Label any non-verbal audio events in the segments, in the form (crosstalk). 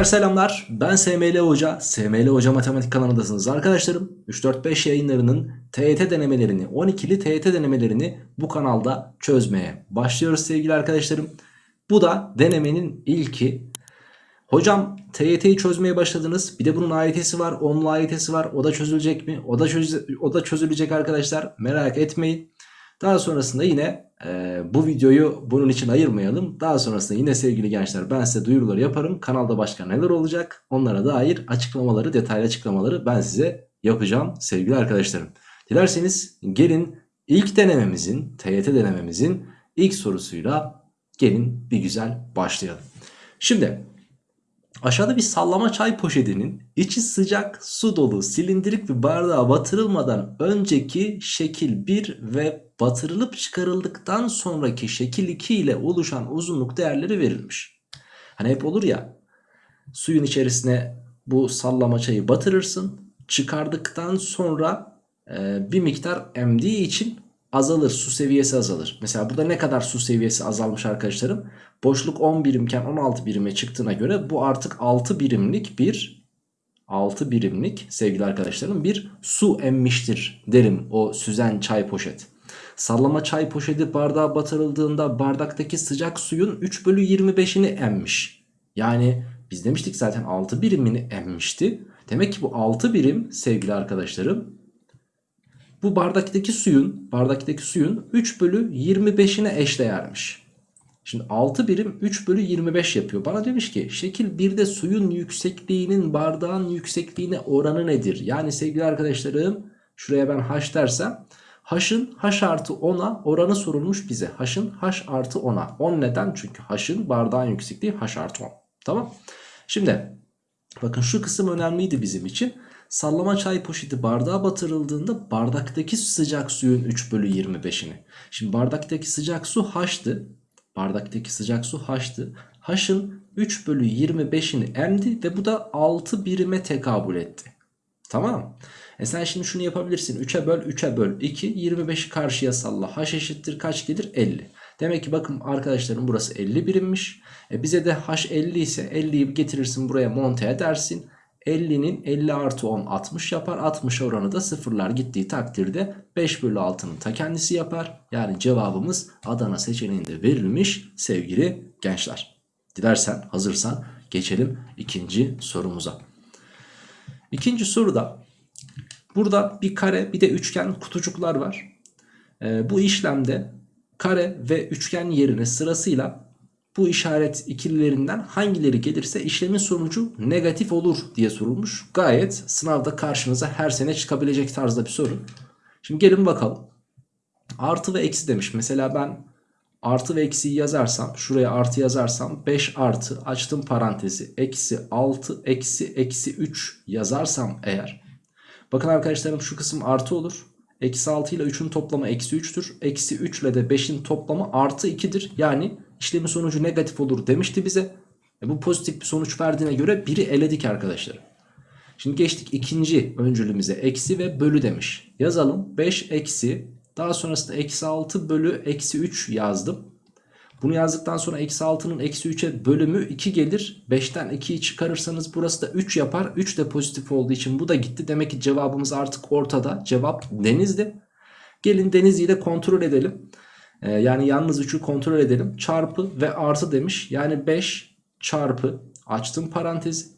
Gençler selamlar. Ben SML Hoca. SML Hoca Matematik kanalındasınız arkadaşlarım. 3-4-5 yayınlarının TYT denemelerini, 12'li TYT denemelerini bu kanalda çözmeye başlıyoruz sevgili arkadaşlarım. Bu da denemenin ilki. Hocam TYT'yi çözmeye başladınız. Bir de bunun AYT'si var, onun AYT'si var. O da çözülecek mi? O da, çöz o da çözülecek arkadaşlar. Merak etmeyin. Daha sonrasında yine e, bu videoyu bunun için ayırmayalım. Daha sonrasında yine sevgili gençler ben size duyuruları yaparım. Kanalda başka neler olacak onlara dair açıklamaları, detaylı açıklamaları ben size yapacağım sevgili arkadaşlarım. Dilerseniz gelin ilk denememizin, TYT denememizin ilk sorusuyla gelin bir güzel başlayalım. Şimdi aşağıda bir sallama çay poşetinin içi sıcak su dolu silindirik bir bardağa batırılmadan önceki şekil 1 ve batırılıp çıkarıldıktan sonraki şekil 2 ile oluşan uzunluk değerleri verilmiş. Hani hep olur ya suyun içerisine bu sallama çayı batırırsın çıkardıktan sonra e, bir miktar emdiği için azalır su seviyesi azalır. Mesela burada ne kadar su seviyesi azalmış arkadaşlarım? Boşluk 10 birimken 16 birime çıktığına göre bu artık 6 birimlik bir 6 birimlik sevgili arkadaşlarım bir su emmiştir derim o süzen çay poşet. Sallama çay poşeti bardağa batırıldığında bardaktaki sıcak suyun 3 bölü 25'ini emmiş. Yani biz demiştik zaten 6 birimini emmişti. Demek ki bu 6 birim sevgili arkadaşlarım bu bardaktaki suyun bardaktaki suyun 3 bölü 25'ine eşdeğermiş. Şimdi 6 birim 3 bölü 25 yapıyor. Bana demiş ki şekil 1'de suyun yüksekliğinin bardağın yüksekliğine oranı nedir? Yani sevgili arkadaşlarım şuraya ben h dersem h'ın h artı 10'a oranı sorulmuş bize. h'ın h artı 10'a. 10 neden? Çünkü h'ın bardağın yüksekliği h artı 10. Tamam. Şimdi bakın şu kısım önemliydi bizim için. Sallama çay poşeti bardağa batırıldığında bardaktaki sıcak suyun 3 bölü 25'ini. Şimdi bardaktaki sıcak su h'tı. Bardaktaki sıcak su h'tı. H'ın 3 bölü 25'ini emdi ve bu da 6 birime tekabül etti. Tamam E sen şimdi şunu yapabilirsin. 3'e böl 3'e böl 2. 25'i karşıya salla. H eşittir kaç gelir? 50. Demek ki bakın arkadaşlarım burası 50 birimmiş. E bize de H 50 ise 50'yi getirirsin buraya monte edersin. 50'nin 50 artı 10 60 yapar. 60 oranı da sıfırlar gittiği takdirde 5 bölü 6'nın ta kendisi yapar. Yani cevabımız Adana seçeneğinde verilmiş sevgili gençler. Dilersen hazırsan geçelim ikinci sorumuza. İkinci soruda burada bir kare bir de üçgen kutucuklar var. Ee, bu işlemde kare ve üçgen yerine sırasıyla bu işaret ikililerinden hangileri gelirse işlemin sonucu negatif olur diye sorulmuş. Gayet sınavda karşınıza her sene çıkabilecek tarzda bir soru. Şimdi gelin bakalım. Artı ve eksi demiş. Mesela ben artı ve eksiyi yazarsam şuraya artı yazarsam 5 artı açtım parantezi eksi 6 eksi eksi 3 yazarsam eğer. Bakın arkadaşlarım şu kısım artı olur. Eksi 6 ile 3'ün toplamı eksi 3'tür. Eksi 3 ile de 5'in toplamı artı 2'dir. Yani işlemin sonucu negatif olur demişti bize. E bu pozitif bir sonuç verdiğine göre biri eledik arkadaşlar. Şimdi geçtik ikinci öncülümüze. Eksi ve bölü demiş. Yazalım. 5 eksi. Daha sonrasında eksi 6 bölü eksi 3 yazdım. Bunu yazdıktan sonra eksi 6'nın eksi 3'e bölümü 2 gelir. 5'ten 2'yi çıkarırsanız burası da 3 yapar. 3 de pozitif olduğu için bu da gitti. Demek ki cevabımız artık ortada. Cevap denizdi. Gelin denizliyi de kontrol edelim. Ee, yani yalnız 3'ü kontrol edelim. Çarpı ve artı demiş. Yani 5 çarpı açtım parantez.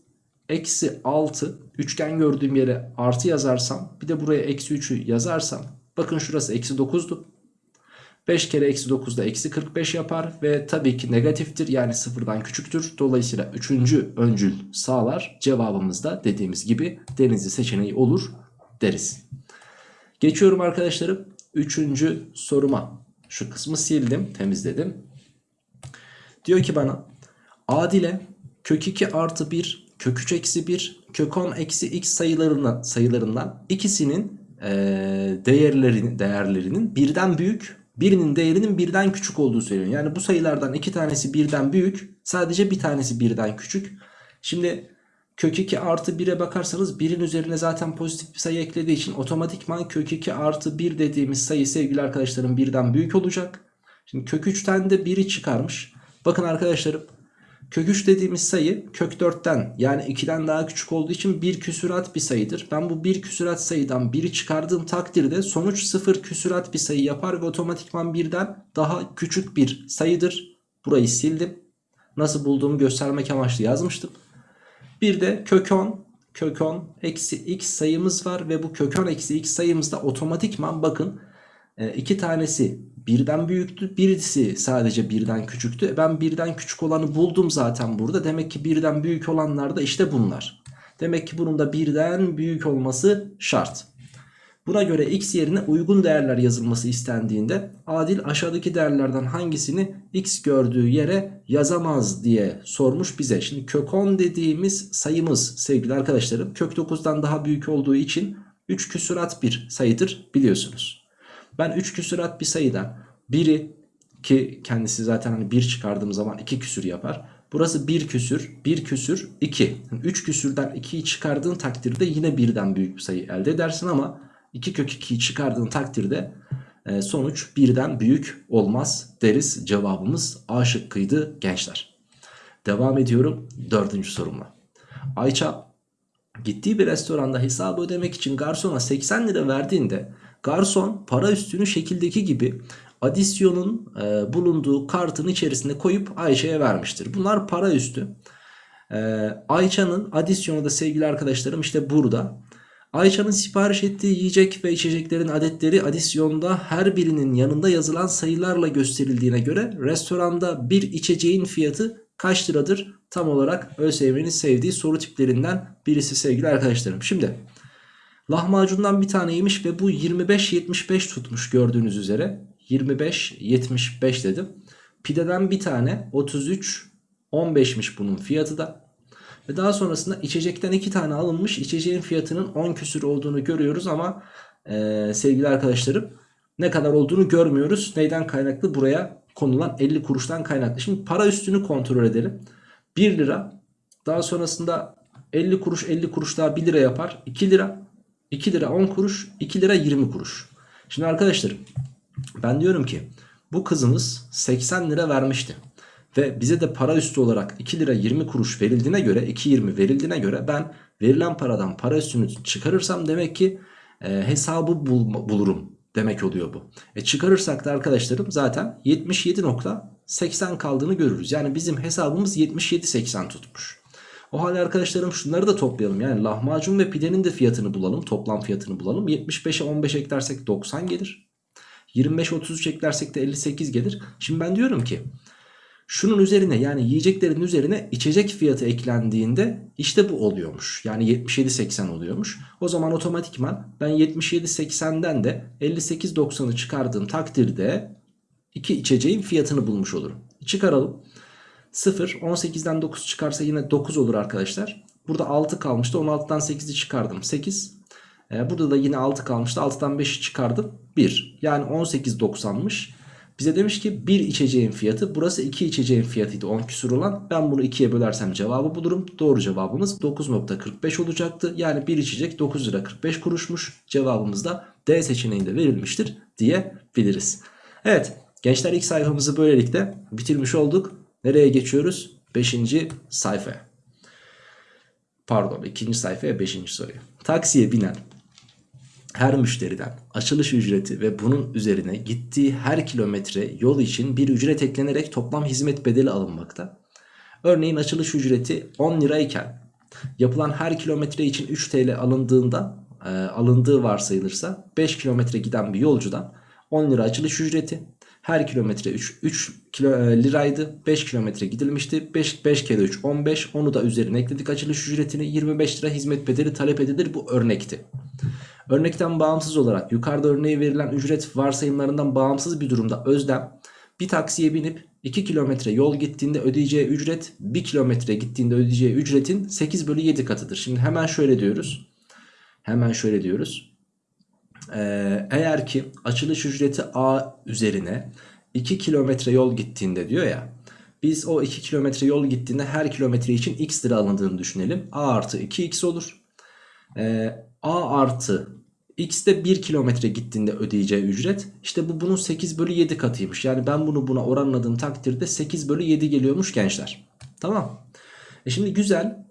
Eksi 6 üçgen gördüğüm yere artı yazarsam bir de buraya eksi 3'ü yazarsam bakın şurası eksi 9'du. 5 kere eksi 9 da eksi 45 yapar ve tabii ki negatiftir yani sıfırdan küçüktür. Dolayısıyla 3. öncül sağlar cevabımız da dediğimiz gibi denizli seçeneği olur deriz. Geçiyorum arkadaşlarım 3. soruma. Şu kısmı sildim temizledim. Diyor ki bana Adile kök 2 artı 1 kök 3 eksi 1 kök 10 eksi x sayılarından, sayılarından ikisinin e, değerlerinin, değerlerinin birden büyük birinin değerinin birden küçük olduğu söyleniyor. Yani bu sayılardan iki tanesi birden büyük sadece bir tanesi birden küçük. Şimdi kök 2 artı 1'e bakarsanız 1'in üzerine zaten pozitif bir sayı eklediği için otomatikman kök 2 artı 1 dediğimiz sayı sevgili arkadaşlarım birden büyük olacak. Şimdi kök 3'ten de 1'i çıkarmış. Bakın arkadaşlarım Kök 3 dediğimiz sayı kök 4'ten yani 2'den daha küçük olduğu için bir küsurat bir sayıdır. Ben bu bir küsurat sayıdan 1'i çıkardığım takdirde sonuç 0 küsurat bir sayı yapar ve otomatikman birden daha küçük bir sayıdır. Burayı sildim. Nasıl bulduğumu göstermek amaçlı yazmıştım. Bir de kök 10 kök 10 eksi x sayımız var ve bu kök 10 eksi x sayımızda otomatikman bakın e, iki tanesi birden büyüktü birisi sadece birden küçüktü. Ben birden küçük olanı buldum zaten burada demek ki birden büyük olanlar da işte bunlar. Demek ki bunun da birden büyük olması şart. Buna göre x yerine uygun değerler yazılması istendiğinde Adil aşağıdaki değerlerden hangisini x gördüğü yere yazamaz diye sormuş bize. Şimdi kök 10 dediğimiz sayımız sevgili arkadaşlarım kök 9'dan daha büyük olduğu için 3 küsurat bir sayıdır biliyorsunuz. Ben 3 küsurat bir sayıdan biri ki kendisi zaten hani 1 çıkardığım zaman 2 küsür yapar. Burası 1 küsür, 1 küsür 2. 3 küsürden 2'yi çıkardığın takdirde yine birden büyük bir sayı elde edersin ama 2 kök 2'yi çıkardığın takdirde e, sonuç birden büyük olmaz deriz. Cevabımız A şıkkıydı gençler. Devam ediyorum dördüncü sorumla. Ayça gittiği bir restoranda hesabı ödemek için garsona 80 lira verdiğinde garson para üstünü şekildeki gibi adisyonun e, bulunduğu kartın içerisine koyup Ayça'ya vermiştir. Bunlar para üstü. E, Ayça'nın adisyonu da sevgili arkadaşlarım işte burada. Ayça'nın sipariş ettiği yiyecek ve içeceklerin adetleri adisyonda her birinin yanında yazılan sayılarla gösterildiğine göre restoranda bir içeceğin fiyatı kaç liradır? Tam olarak ÖSYM'nin sevdiği soru tiplerinden birisi sevgili arkadaşlarım. Şimdi lahmacundan bir tane yemiş ve bu 25-75 tutmuş gördüğünüz üzere. 25-75 dedim. Pideden bir tane 33-15'miş bunun fiyatı da. Ve daha sonrasında içecekten iki tane alınmış içeceğin fiyatının 10 küsür olduğunu görüyoruz ama e, sevgili arkadaşlarım ne kadar olduğunu görmüyoruz. Neyden kaynaklı? Buraya konulan 50 kuruştan kaynaklı. Şimdi para üstünü kontrol edelim. 1 lira daha sonrasında 50 kuruş 50 kuruş daha 1 lira yapar. 2 lira 2 lira 10 kuruş 2 lira 20 kuruş. Şimdi arkadaşlarım ben diyorum ki bu kızımız 80 lira vermişti. Ve bize de para üstü olarak 2 lira 20 kuruş verildiğine göre 2.20 verildiğine göre ben verilen paradan para üstünü çıkarırsam demek ki e, hesabı bul bulurum demek oluyor bu. E çıkarırsak da arkadaşlarım zaten 77.80 kaldığını görürüz. Yani bizim hesabımız 77.80 tutmuş. O halde arkadaşlarım şunları da toplayalım. Yani lahmacun ve pidenin de fiyatını bulalım. Toplam fiyatını bulalım. 75'e 15 eklersek 90 gelir. 25-33 eklersek de 58 gelir. Şimdi ben diyorum ki şunun üzerine yani yiyeceklerin üzerine içecek fiyatı eklendiğinde işte bu oluyormuş. Yani 77.80 oluyormuş. O zaman otomatikman ben 77.80'den de 58.90'ı çıkardığım takdirde iki içeceğin fiyatını bulmuş olurum. Çıkaralım. 0 18'den 9 çıkarsa yine 9 olur arkadaşlar. Burada 6 kalmıştı. 16'dan 8'i çıkardım. 8. Ee, burada da yine 6 kalmıştı. 6'dan 5'i çıkardım. 1. Yani 18.90'mış. Bize demiş ki bir içeceğin fiyatı burası iki içeceğin fiyatıydı 10 küsur olan. Ben bunu ikiye bölersem cevabı bulurum. Doğru cevabımız 9.45 olacaktı. Yani bir içecek 9 lira 45 kuruşmuş. Cevabımız da D seçeneğinde verilmiştir diyebiliriz. Evet gençler ilk sayfamızı böylelikle bitirmiş olduk. Nereye geçiyoruz? 5. sayfaya. Pardon ikinci sayfaya 5. soruya. Taksiye binen her müşteriden açılış ücreti ve bunun üzerine gittiği her kilometre yol için bir ücret eklenerek toplam hizmet bedeli alınmakta. Örneğin açılış ücreti 10 lirayken yapılan her kilometre için 3 TL alındığında e, alındığı varsayılırsa 5 kilometre giden bir yolcudan 10 lira açılış ücreti her kilometre 3, 3 kilo, e, liraydı 5 kilometre gidilmişti 5, 5 kere 3 15 onu da üzerine ekledik açılış ücretini 25 lira hizmet bedeli talep edilir bu örnekti. Örnekten bağımsız olarak yukarıda örneği verilen ücret varsayımlarından bağımsız bir durumda Özlem bir taksiye binip 2 kilometre yol gittiğinde ödeyeceği ücret 1 kilometre gittiğinde ödeyeceği ücretin 8 bölü 7 katıdır. Şimdi hemen şöyle diyoruz. Hemen şöyle diyoruz. Ee, eğer ki açılış ücreti A üzerine 2 kilometre yol gittiğinde diyor ya. Biz o 2 kilometre yol gittiğinde her kilometre için x lira alındığını düşünelim. A artı 2x olur. Ee, A artı x de 1 kilometre gittiğinde ödeyeceği ücret. İşte bu bunun 8 bölü 7 katıymış. Yani ben bunu buna oranladığım takdirde 8 bölü 7 geliyormuş gençler. Tamam. E şimdi güzel.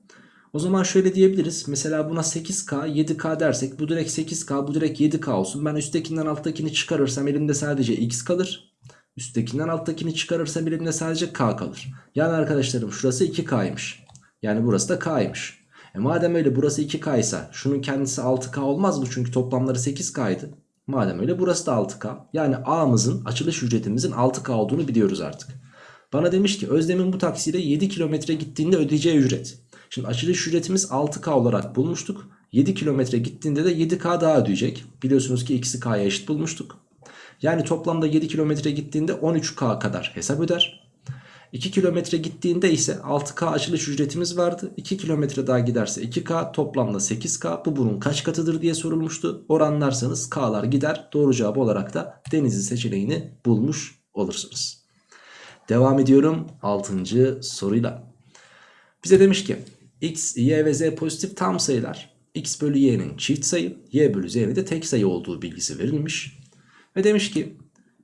O zaman şöyle diyebiliriz. Mesela buna 8K 7K dersek bu direkt 8K bu direkt 7K olsun. Ben üsttekinden alttakini çıkarırsam elimde sadece X kalır. Üsttekinden alttakini çıkarırsam elimde sadece K kalır. Yani arkadaşlarım şurası 2K'ymış. Yani burası da K'ymış. E madem öyle burası 2K ise şunun kendisi 6K olmaz mı? Çünkü toplamları 8K'ydı. Madem öyle burası da 6K. Yani A'mızın açılış ücretimizin 6K olduğunu biliyoruz artık. Bana demiş ki Özlem'in bu taksiyle 7 kilometre gittiğinde ödeyeceği ücret. Şimdi açılış ücretimiz 6K olarak bulmuştuk. 7 kilometre gittiğinde de 7K daha ödeyecek. Biliyorsunuz ki ikisi K'ya eşit bulmuştuk. Yani toplamda 7 kilometre gittiğinde 13K kadar hesap öder. 2 kilometre gittiğinde ise 6K açılış ücretimiz vardı. 2 kilometre daha giderse 2K toplamda 8K. Bu bunun kaç katıdır diye sorulmuştu. Oranlarsanız K'lar gider. Doğru cevap olarak da Denizli seçeneğini bulmuş olursunuz. Devam ediyorum 6. soruyla. Bize demiş ki x, y ve z pozitif tam sayılar. x bölü y'nin çift sayı, y bölü z'nin de tek sayı olduğu bilgisi verilmiş. Ve demiş ki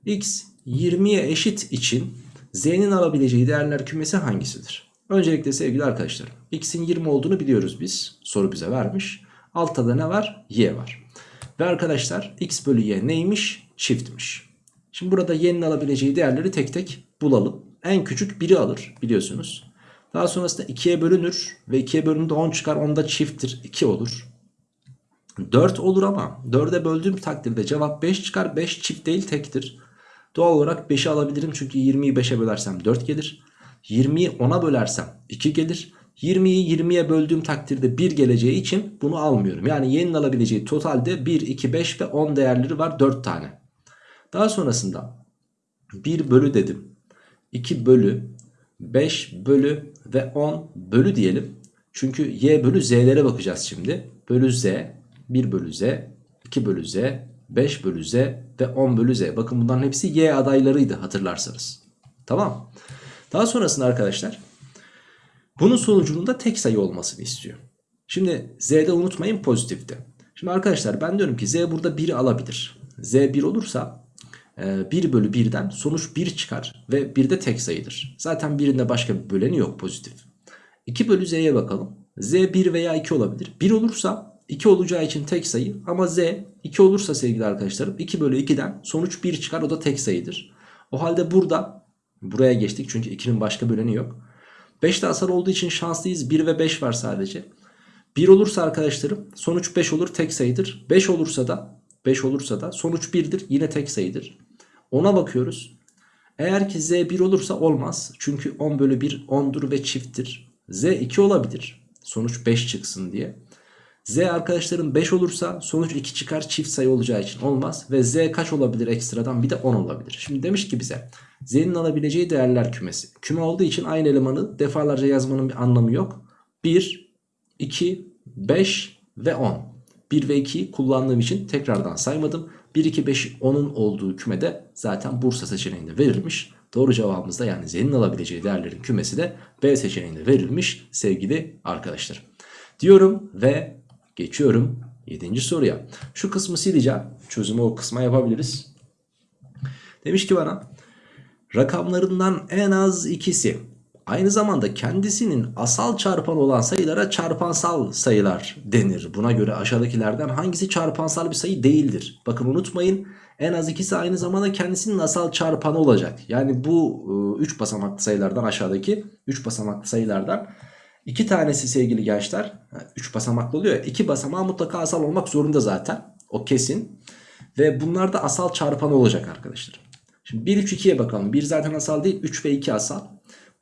x 20'ye eşit için z'nin alabileceği değerler kümesi hangisidir? Öncelikle sevgili arkadaşlarım x'in 20 olduğunu biliyoruz biz. Soru bize vermiş. Altta da ne var? y var. Ve arkadaşlar x bölü y neymiş? Çiftmiş. Şimdi burada y'nin alabileceği değerleri tek tek bulalım. En küçük 1'i alır biliyorsunuz. Daha sonrasında 2'ye bölünür ve 2'ye bölündüğünde 10 çıkar. Onda çifttir 2 olur. 4 olur ama 4'e böldüğüm takdirde cevap 5 çıkar. 5 çift değil tektir. Doğal olarak 5'i alabilirim çünkü 20'yi 5'e bölersem 4 gelir. 20'yi 10'a bölersem 2 gelir. 20'yi 20'ye böldüğüm takdirde 1 geleceği için bunu almıyorum. Yani y'nin alabileceği totalde 1, 2, 5 ve 10 değerleri var 4 tane. Daha sonrasında 1 bölü dedim. 2 bölü 5 bölü ve 10 bölü diyelim. Çünkü y bölü z'lere bakacağız şimdi. Bölü z, 1 bölü z, 2 bölü z, 5 bölü z ve 10 bölü z. Bakın bunların hepsi y adaylarıydı hatırlarsanız. Tamam. Daha sonrasında arkadaşlar bunun sonucunun da tek sayı olmasını istiyor. Şimdi z'de unutmayın pozitifti. Şimdi arkadaşlar ben diyorum ki z burada 1'i alabilir. z 1 olursa 1 bölü 1'den sonuç 1 çıkar ve 1 de tek sayıdır. Zaten birinde başka bir böleni yok pozitif. 2 bölü z'ye bakalım. z 1 veya 2 olabilir. 1 olursa 2 olacağı için tek sayı ama z 2 olursa sevgili arkadaşlarım 2 bölü 2'den sonuç 1 çıkar o da tek sayıdır. O halde burada buraya geçtik çünkü 2'nin başka böleni yok. 5 de asal olduğu için şanslıyız 1 ve 5 var sadece. 1 olursa arkadaşlarım sonuç 5 olur tek sayıdır. 5 olursa da 5 olursa da sonuç 1'dir yine tek sayıdır. 10'a bakıyoruz. Eğer ki z 1 olursa olmaz. Çünkü 10 bölü 1 10'dur ve çifttir. z 2 olabilir. Sonuç 5 çıksın diye. Z arkadaşlarım 5 olursa sonuç 2 çıkar çift sayı olacağı için olmaz. Ve z kaç olabilir ekstradan bir de 10 olabilir. Şimdi demiş ki bize z'nin alabileceği değerler kümesi. Küme olduğu için aynı elemanı defalarca yazmanın bir anlamı yok. 1, 2, 5 ve 10. 1 ve 2'yi kullandığım için tekrardan saymadım. 1, 2, 5, 10'un olduğu kümede zaten Bursa seçeneğinde verilmiş. Doğru cevabımız da yani Z'nin alabileceği değerlerin kümesi de B seçeneğinde verilmiş sevgili arkadaşlar. Diyorum ve geçiyorum 7. soruya. Şu kısmı sileceğim. Çözümü o kısma yapabiliriz. Demiş ki bana rakamlarından en az ikisi aynı zamanda kendisinin asal çarpan olan sayılara çarpansal sayılar denir. Buna göre aşağıdakilerden hangisi çarpansal bir sayı değildir? Bakın unutmayın en az ikisi aynı zamanda kendisinin asal çarpanı olacak. Yani bu 3 e, basamaklı sayılardan aşağıdaki 3 basamaklı sayılardan iki tanesi sevgili gençler 3 basamaklı oluyor ya 2 basamağı mutlaka asal olmak zorunda zaten o kesin. Ve bunlar da asal çarpanı olacak arkadaşlar. Şimdi 1 3 2'ye bakalım. 1 zaten asal değil 3 ve 2 asal.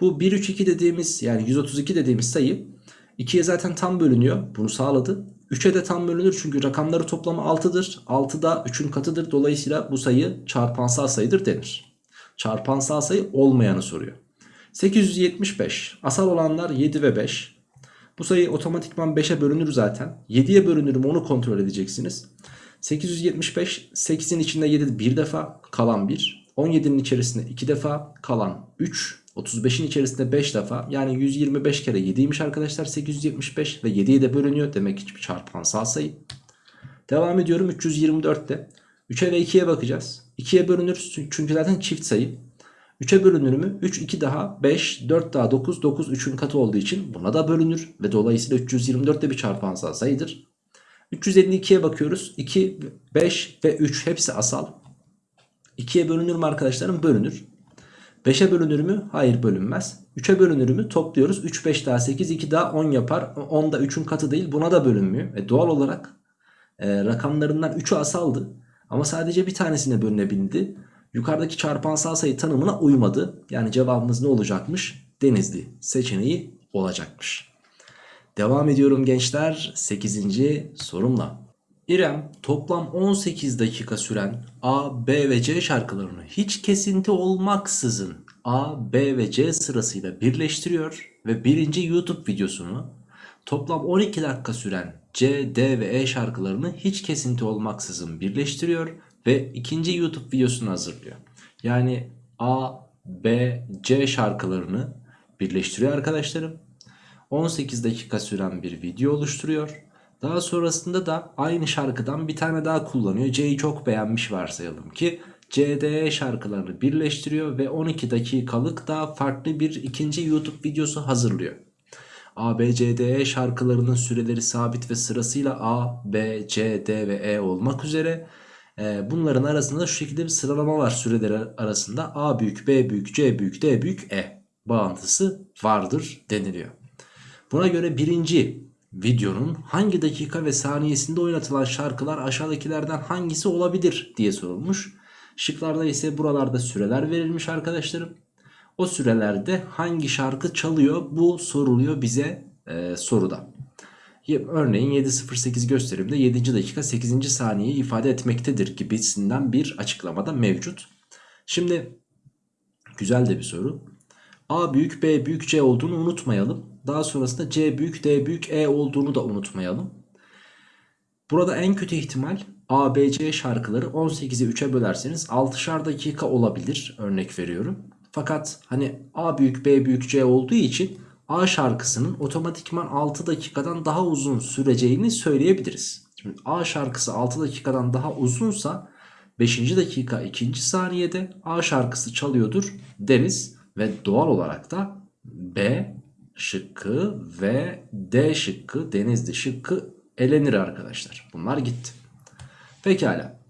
Bu 1 3 2 dediğimiz yani 132 dediğimiz sayı 2'ye zaten tam bölünüyor. Bunu sağladı. 3'e de tam bölünür çünkü rakamları toplamı 6'dır. 6 da 3'ün katıdır. Dolayısıyla bu sayı çarpansal sayıdır denir. Çarpansal sayı olmayanı soruyor. 875. Asal olanlar 7 ve 5. Bu sayı otomatikman 5'e bölünür zaten. 7'ye bölünür mü onu kontrol edeceksiniz. 875 8'in içinde 7 bir defa kalan 1. 17'nin içerisinde 2 defa kalan 3. 35'in içerisinde 5 defa yani 125 kere 7'ymiş arkadaşlar 875 ve 7'ye de bölünüyor demek ki çarpansal sayı. Devam ediyorum 324'te. 3'e ve 2'ye bakacağız. 2'ye bölünür çünkü zaten çift sayı. 3'e bölünür mü? 3 2 daha 5 4 daha 9 9 3'ün katı olduğu için buna da bölünür. Ve dolayısıyla 324 de bir çarpansal sayıdır. 352'ye bakıyoruz. 2, 5 ve 3 hepsi asal. 2'ye bölünür mü arkadaşlarım? Bölünür. 5'e bölünür mü? Hayır bölünmez. 3'e bölünür mü? Topluyoruz. 3, 5 daha 8, 2 daha 10 yapar. 10 da 3'ün katı değil. Buna da bölünmüyor. E doğal olarak e, rakamlarından 3'ü asaldı. Ama sadece bir tanesine bölünebildi. Yukarıdaki çarpansal sayı tanımına uymadı. Yani cevabımız ne olacakmış? Denizli seçeneği olacakmış. Devam ediyorum gençler 8. sorumla. İrem toplam 18 dakika süren A, B ve C şarkılarını hiç kesinti olmaksızın A, B ve C sırasıyla birleştiriyor ve birinci YouTube videosunu toplam 12 dakika süren C, D ve E şarkılarını hiç kesinti olmaksızın birleştiriyor ve ikinci YouTube videosunu hazırlıyor. Yani A, B, C şarkılarını birleştiriyor arkadaşlarım. 18 dakika süren bir video oluşturuyor. Daha sonrasında da aynı şarkıdan bir tane daha kullanıyor. C'yi çok beğenmiş varsayalım ki CDE şarkılarını birleştiriyor ve 12 dakikalık daha farklı bir ikinci YouTube videosu hazırlıyor. A, B, C, D, E şarkılarının süreleri sabit ve sırasıyla A, B, C, D ve E olmak üzere bunların arasında şu şekilde bir sıralama var süreleri arasında A büyük, B büyük, C büyük, D büyük, E bağıntısı vardır deniliyor. Buna göre birinci videonun hangi dakika ve saniyesinde oynatılan şarkılar aşağıdakilerden hangisi olabilir diye sorulmuş. Şıklarda ise buralarda süreler verilmiş arkadaşlarım. O sürelerde hangi şarkı çalıyor bu soruluyor bize e, soruda. Örneğin 7.08 gösterimde 7. dakika 8. saniyeyi ifade etmektedir gibisinden bir açıklamada mevcut. Şimdi güzel de bir soru. A büyük B büyük C olduğunu unutmayalım. Daha sonrasında C büyük D büyük E olduğunu da unutmayalım. Burada en kötü ihtimal A, B, C şarkıları 18'i 3'e bölerseniz 6'şar dakika olabilir örnek veriyorum. Fakat hani A büyük B büyük C olduğu için A şarkısının otomatikman 6 dakikadan daha uzun süreceğini söyleyebiliriz. Şimdi A şarkısı 6 dakikadan daha uzunsa 5. dakika 2. saniyede A şarkısı çalıyordur deriz. Ve doğal olarak da B şıkkı ve D şıkkı Denizli şıkkı elenir arkadaşlar. Bunlar gitti. Pekala.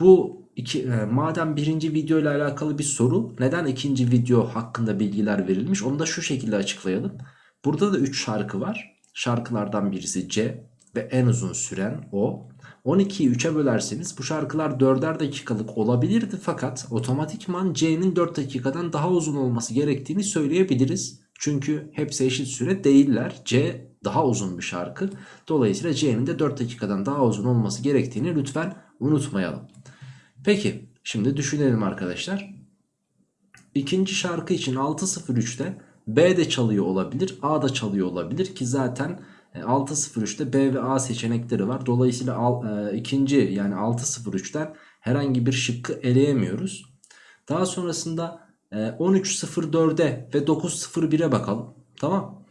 Bu iki, e, madem birinci video ile alakalı bir soru neden ikinci video hakkında bilgiler verilmiş onu da şu şekilde açıklayalım. Burada da 3 şarkı var. Şarkılardan birisi C ve en uzun süren o. 12'yi 3'e bölerseniz bu şarkılar 4'er dakikalık olabilirdi fakat otomatikman C'nin 4 dakikadan daha uzun olması gerektiğini söyleyebiliriz. Çünkü hepsi eşit süre değiller. C daha uzun bir şarkı. Dolayısıyla C'nin de 4 dakikadan daha uzun olması gerektiğini lütfen unutmayalım. Peki şimdi düşünelim arkadaşlar. İkinci şarkı için 6.03'te B de çalıyor olabilir A da çalıyor olabilir ki zaten 6.03'te e, B ve A seçenekleri var. Dolayısıyla al, e, ikinci yani 6.03'ten herhangi bir şıkkı eleyemiyoruz. Daha sonrasında 13.04'e ve 9.01'e bakalım. Tamam.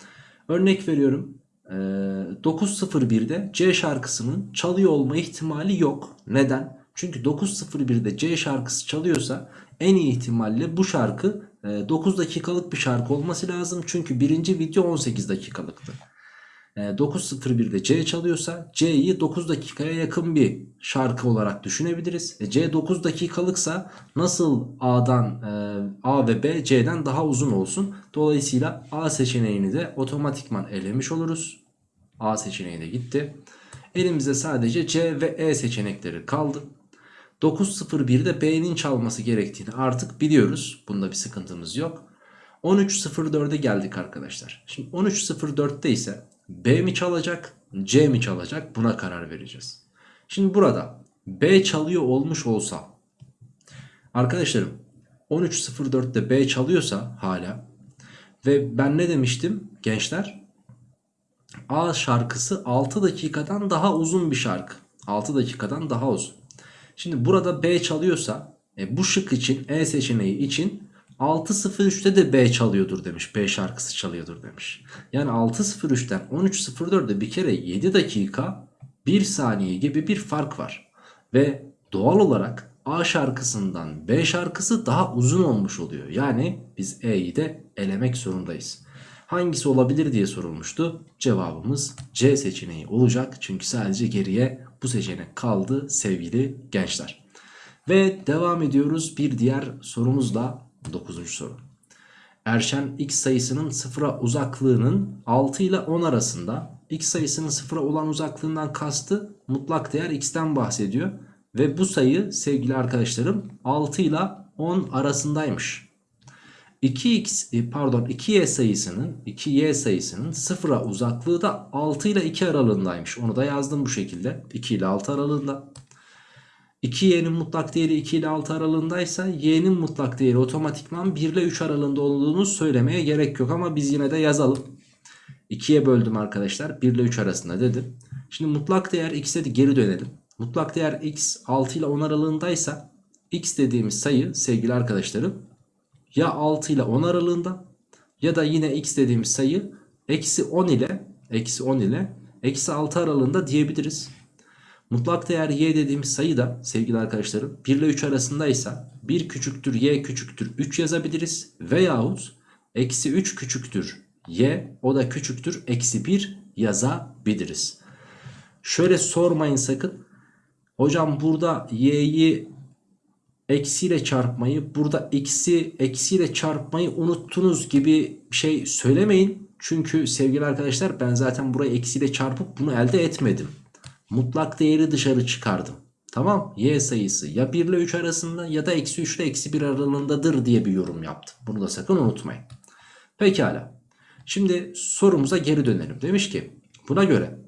Örnek veriyorum. 9.01'de C şarkısının çalıyor olma ihtimali yok. Neden? Çünkü 9.01'de C şarkısı çalıyorsa en iyi ihtimalle bu şarkı 9 dakikalık bir şarkı olması lazım. Çünkü birinci video 18 dakikalıktı. 9.01'de C çalıyorsa C'yi 9 dakikaya yakın bir şarkı olarak düşünebiliriz. E C 9 dakikalıksa nasıl A'dan e, A ve B C'den daha uzun olsun. Dolayısıyla A seçeneğini de otomatikman elemiş oluruz. A seçeneği de gitti. Elimizde sadece C ve E seçenekleri kaldı. 9.01'de B'nin çalması gerektiğini artık biliyoruz. Bunda bir sıkıntımız yok. 13.04'e geldik arkadaşlar. Şimdi 13.04'te ise B mi çalacak C mi çalacak buna karar vereceğiz. Şimdi burada B çalıyor olmuş olsa arkadaşlarım 13.04'te B çalıyorsa hala ve ben ne demiştim gençler A şarkısı 6 dakikadan daha uzun bir şarkı 6 dakikadan daha uzun. Şimdi burada B çalıyorsa e, bu şık için E seçeneği için 6.03'te de B çalıyordur demiş. B şarkısı çalıyordur demiş. Yani 6.03'ten 13.04'de bir kere 7 dakika 1 saniye gibi bir fark var. Ve doğal olarak A şarkısından B şarkısı daha uzun olmuş oluyor. Yani biz E'yi de elemek zorundayız. Hangisi olabilir diye sorulmuştu. Cevabımız C seçeneği olacak. Çünkü sadece geriye bu seçenek kaldı sevgili gençler. Ve devam ediyoruz bir diğer sorumuzla 9. soru. Erşen x sayısının sıfıra uzaklığının 6 ile 10 arasında x sayısının sıfıra olan uzaklığından kastı mutlak değer x'ten bahsediyor. Ve bu sayı sevgili arkadaşlarım 6 ile 10 arasındaymış. 2x e, pardon 2y sayısının 2y sayısının sıfıra uzaklığı da 6 ile 2 aralığındaymış. Onu da yazdım bu şekilde. 2 ile 6 aralığında. 2y'nin mutlak değeri 2 ile 6 aralığındaysa y'nin mutlak değeri otomatikman 1 ile 3 aralığında olduğunu söylemeye gerek yok ama biz yine de yazalım. 2'ye böldüm arkadaşlar 1 ile 3 arasında dedim. Şimdi mutlak değer x'e de geri dönelim. Mutlak değer x 6 ile 10 aralığındaysa x dediğimiz sayı sevgili arkadaşlarım ya 6 ile 10 aralığında ya da yine x dediğimiz sayı eksi 10 ile eksi 10 ile eksi 6 aralığında diyebiliriz. Mutlak değer y dediğimiz sayı da sevgili arkadaşlarım 1 ile 3 arasındaysa 1 küçüktür y küçüktür 3 yazabiliriz. Veyahut eksi 3 küçüktür y o da küçüktür eksi 1 yazabiliriz. Şöyle sormayın sakın. Hocam burada y'yi eksiyle çarpmayı burada x'i eksiyle çarpmayı unuttunuz gibi şey söylemeyin. Çünkü sevgili arkadaşlar ben zaten burayı eksiyle çarpıp bunu elde etmedim. Mutlak değeri dışarı çıkardım. Tamam y sayısı ya 1 ile 3 arasında ya da eksi 3 ile eksi 1 aralığındadır diye bir yorum yaptım. Bunu da sakın unutmayın. Pekala. Şimdi sorumuza geri dönelim. Demiş ki buna göre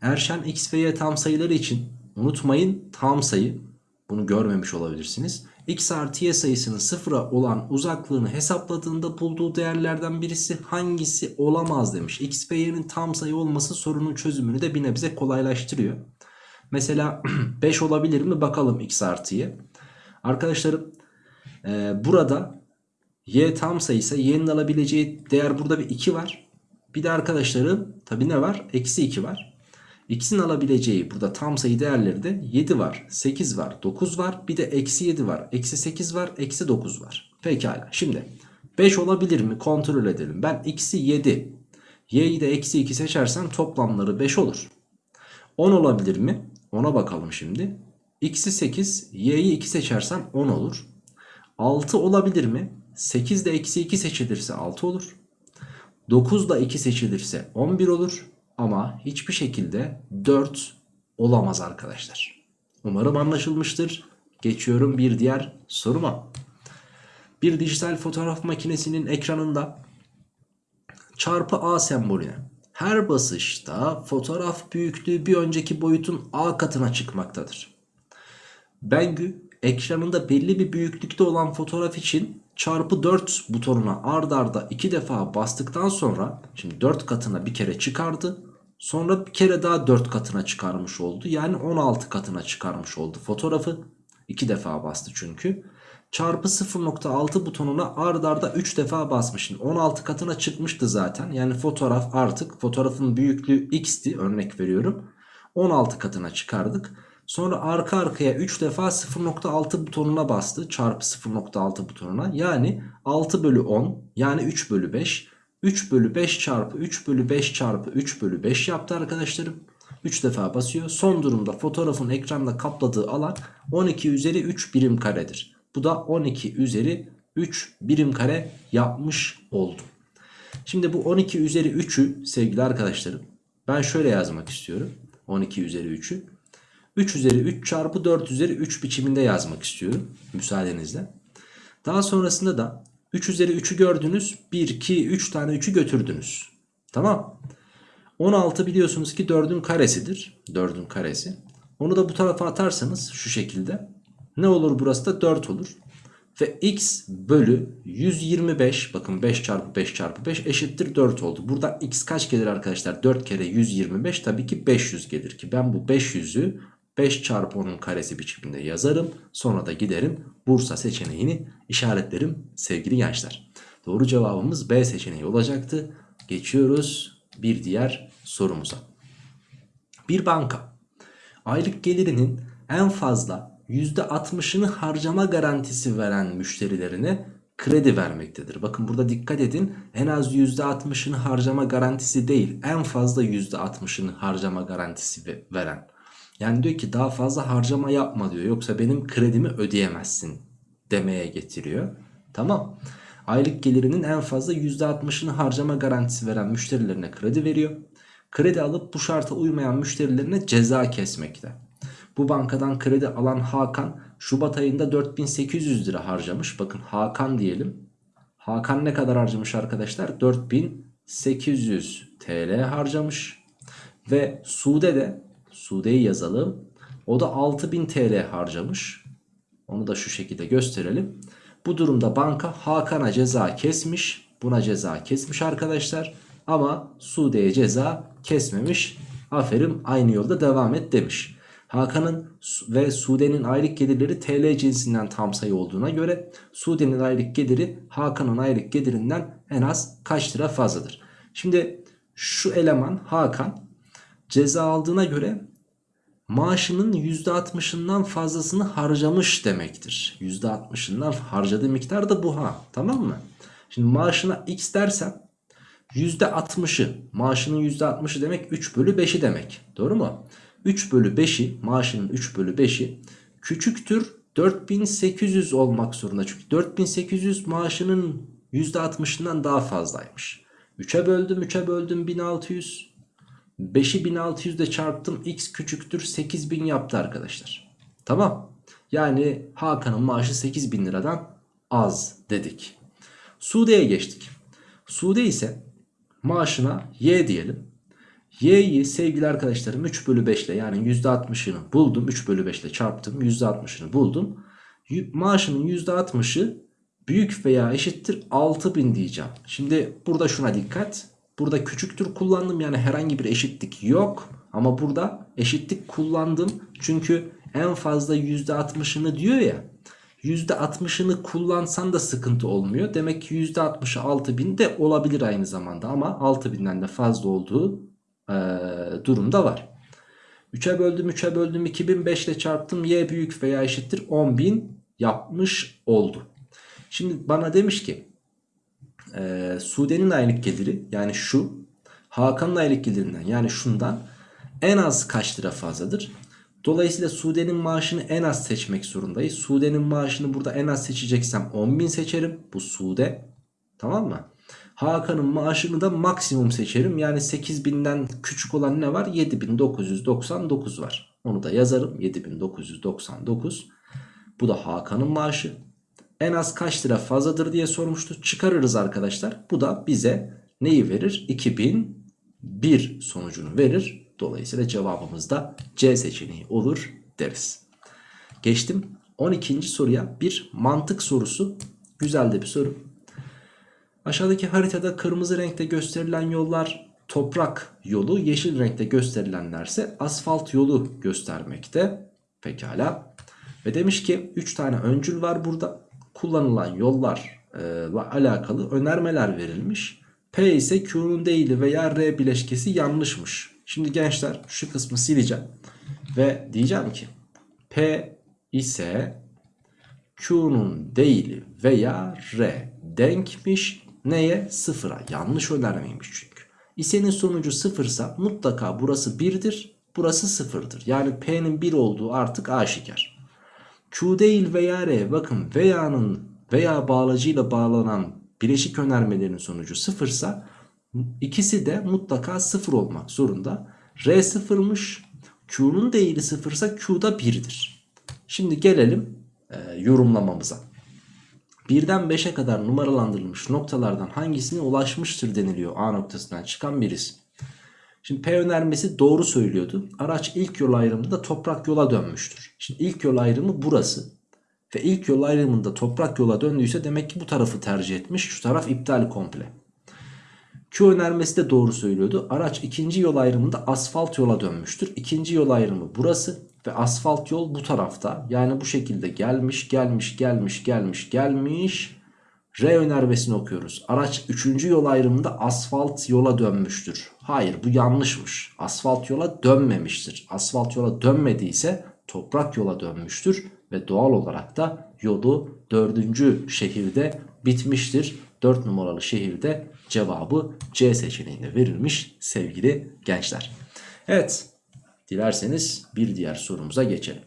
Erşen x ve y tam sayıları için unutmayın tam sayı bunu görmemiş olabilirsiniz. x artı y sayısının sıfıra olan uzaklığını hesapladığında bulduğu değerlerden birisi hangisi olamaz demiş. x ve y'nin tam sayı olması sorunun çözümünü de bir nebze kolaylaştırıyor. Mesela (clears throat) 5 olabilir mi bakalım x artı y. Arkadaşlarım e, burada y tam sayıysa y'nin alabileceği değer burada bir 2 var. Bir de arkadaşlarım tabi ne var? Eksi 2 var. X'in alabileceği burada tam sayı değerleri de 7 var, 8 var, 9 var. Bir de eksi 7 var, eksi 8 var, eksi 9 var. Pekala şimdi 5 olabilir mi kontrol edelim. Ben x'i 7, y'yi de eksi 2 seçersem toplamları 5 olur. 10 olabilir mi? Ona bakalım şimdi. x'i 8, y'yi 2 seçersem 10 olur. 6 olabilir mi? 8 de eksi 2 seçilirse 6 olur. 9 da 2 seçilirse 11 olur. Ama hiçbir şekilde 4 olamaz arkadaşlar. Umarım anlaşılmıştır. Geçiyorum bir diğer soruma. Bir dijital fotoğraf makinesinin ekranında çarpı A sembolüne her basışta fotoğraf büyüklüğü bir önceki boyutun A katına çıkmaktadır. Bengü ekranında belli bir büyüklükte olan fotoğraf için çarpı 4 butonuna ard arda 2 defa bastıktan sonra şimdi 4 katına bir kere çıkardı. Sonra bir kere daha 4 katına çıkarmış oldu. Yani 16 katına çıkarmış oldu fotoğrafı. 2 defa bastı çünkü. Çarpı 0.6 butonuna ard arda 3 defa basmışım. 16 katına çıkmıştı zaten. Yani fotoğraf artık fotoğrafın büyüklüğü x'ti örnek veriyorum. 16 katına çıkardık. Sonra arka arkaya 3 defa 0.6 butonuna bastı. Çarpı 0.6 butonuna. Yani 6 bölü 10 yani 3 bölü 5. 3 bölü 5 çarpı 3 bölü 5 çarpı 3 bölü 5 yaptı arkadaşlarım. 3 defa basıyor. Son durumda fotoğrafın ekranda kapladığı alan 12 üzeri 3 birim karedir. Bu da 12 üzeri 3 birim kare yapmış oldu. Şimdi bu 12 üzeri 3'ü sevgili arkadaşlarım ben şöyle yazmak istiyorum. 12 üzeri 3'ü. 3 üzeri 3 çarpı 4 üzeri 3 biçiminde yazmak istiyorum. Müsaadenizle. Daha sonrasında da 3 üzeri 3'ü gördünüz. 1, 2, 3 tane 3'ü götürdünüz. Tamam. 16 biliyorsunuz ki 4'ün karesidir. 4'ün karesi. Onu da bu tarafa atarsanız şu şekilde. Ne olur burası da 4 olur. Ve x bölü 125 bakın 5 çarpı 5 çarpı 5 eşittir 4 oldu. Burada x kaç gelir arkadaşlar? 4 kere 125 tabii ki 500 gelir ki ben bu 500'ü 5 çarpı 10'un karesi biçiminde yazarım. Sonra da giderim Bursa seçeneğini işaretlerim sevgili gençler. Doğru cevabımız B seçeneği olacaktı. Geçiyoruz bir diğer sorumuza. Bir banka aylık gelirinin en fazla %60'ını harcama garantisi veren müşterilerine kredi vermektedir. Bakın burada dikkat edin en az %60'ını harcama garantisi değil en fazla %60'ını harcama garantisi ve- veren. Yani diyor ki daha fazla harcama yapma diyor yoksa benim kredimi ödeyemezsin demeye getiriyor. Tamam. Aylık gelirinin en fazla %60'ını harcama garantisi veren müşterilerine kredi veriyor. Kredi alıp bu şarta uymayan müşterilerine ceza kesmekte. Bu bankadan kredi alan Hakan Şubat ayında 4800 lira harcamış. Bakın Hakan diyelim. Hakan ne kadar harcamış arkadaşlar? 4800 TL harcamış. Ve Sude de Sude'yi yazalım. O da 6000 TL harcamış. Onu da şu şekilde gösterelim. Bu durumda banka Hakan'a ceza kesmiş. Buna ceza kesmiş arkadaşlar. Ama Sude'ye ceza kesmemiş. Aferin aynı yolda devam et demiş. Hakan'ın ve Sude'nin aylık gelirleri TL cinsinden tam sayı olduğuna göre Sude'nin aylık geliri Hakan'ın aylık gelirinden en az kaç lira fazladır? Şimdi şu eleman Hakan ceza aldığına göre maaşının %60'ından fazlasını harcamış demektir. %60'ından harcadığı miktar da bu ha tamam mı? Şimdi maaşına x dersem %60'ı maaşının %60'ı demek 3 bölü 5'i demek doğru mu? 3 bölü 5'i maaşının 3 bölü 5'i küçüktür 4800 olmak zorunda. Çünkü 4800 maaşının %60'ından daha fazlaymış. 3'e böldüm 3'e böldüm 1600. 5'i 1600 ile çarptım x küçüktür 8000 yaptı arkadaşlar. Tamam. Yani Hakan'ın maaşı 8000 liradan az dedik. Sude'ye geçtik. Sude ise maaşına y diyelim. Y'yi sevgili arkadaşlarım 3 bölü 5 ile yani %60'ını buldum. 3 bölü 5 ile çarptım. %60'ını buldum. Maaşının %60'ı büyük veya eşittir 6000 diyeceğim. Şimdi burada şuna dikkat. Burada küçüktür kullandım yani herhangi bir eşitlik yok. Ama burada eşitlik kullandım. Çünkü en fazla %60'ını diyor ya. %60'ını kullansan da sıkıntı olmuyor. Demek ki %60'ı 6000 de olabilir aynı zamanda. Ama 6000'den de fazla olduğu e, durumda var. 3'e böldüm 3'e böldüm 2005 ile çarptım y büyük veya eşittir 10.000 yapmış oldu. Şimdi bana demiş ki e, Sude'nin aylık geliri yani şu Hakan'ın aylık gelirinden yani şundan en az kaç lira fazladır? Dolayısıyla Sude'nin maaşını en az seçmek zorundayız. Sude'nin maaşını burada en az seçeceksem 10.000 seçerim. Bu Sude. Tamam mı? Hakan'ın maaşını da maksimum seçerim. Yani 8000'den küçük olan ne var? 7999 var. Onu da yazarım. 7999. Bu da Hakan'ın maaşı. En az kaç lira fazladır diye sormuştu. Çıkarırız arkadaşlar. Bu da bize neyi verir? 2001 sonucunu verir. Dolayısıyla cevabımız da C seçeneği olur deriz. Geçtim 12. soruya bir mantık sorusu. Güzel de bir soru. Aşağıdaki haritada kırmızı renkte gösterilen yollar toprak yolu, yeşil renkte gösterilenlerse asfalt yolu göstermekte. Pekala. Ve demiş ki 3 tane öncül var burada. Kullanılan yollarla alakalı önermeler verilmiş. P ise Q'nun değili veya R bileşkesi yanlışmış. Şimdi gençler şu kısmı sileceğim. Ve diyeceğim ki P ise Q'nun değili veya R denkmiş neye? Sıfıra. Yanlış önermeymiş çünkü. İsenin sonucu sıfırsa mutlaka burası 1'dir. Burası 0'dır. Yani P'nin 1 olduğu artık aşikar. Q değil veya R bakın veya'nın veya bağlacıyla bağlanan bileşik önermelerin sonucu sıfırsa ikisi de mutlaka sıfır olmak zorunda. R sıfırmış. Q'nun değili sıfırsa Q da 1'dir. Şimdi gelelim e, yorumlamamıza. 1'den 5'e kadar numaralandırılmış noktalardan hangisine ulaşmıştır deniliyor A noktasından çıkan birisi. Şimdi P önermesi doğru söylüyordu. Araç ilk yol ayrımında toprak yola dönmüştür. Şimdi ilk yol ayrımı burası. Ve ilk yol ayrımında toprak yola döndüyse demek ki bu tarafı tercih etmiş. Şu taraf iptal komple. Q önermesi de doğru söylüyordu. Araç ikinci yol ayrımında asfalt yola dönmüştür. İkinci yol ayrımı burası ve asfalt yol bu tarafta. Yani bu şekilde gelmiş, gelmiş, gelmiş, gelmiş, gelmiş. R önermesini okuyoruz. Araç 3. yol ayrımında asfalt yola dönmüştür. Hayır bu yanlışmış. Asfalt yola dönmemiştir. Asfalt yola dönmediyse toprak yola dönmüştür. ve doğal olarak da yolu dördüncü şehirde bitmiştir. 4 numaralı şehirde cevabı C seçeneğinde verilmiş sevgili gençler. Evet dilerseniz bir diğer sorumuza geçelim.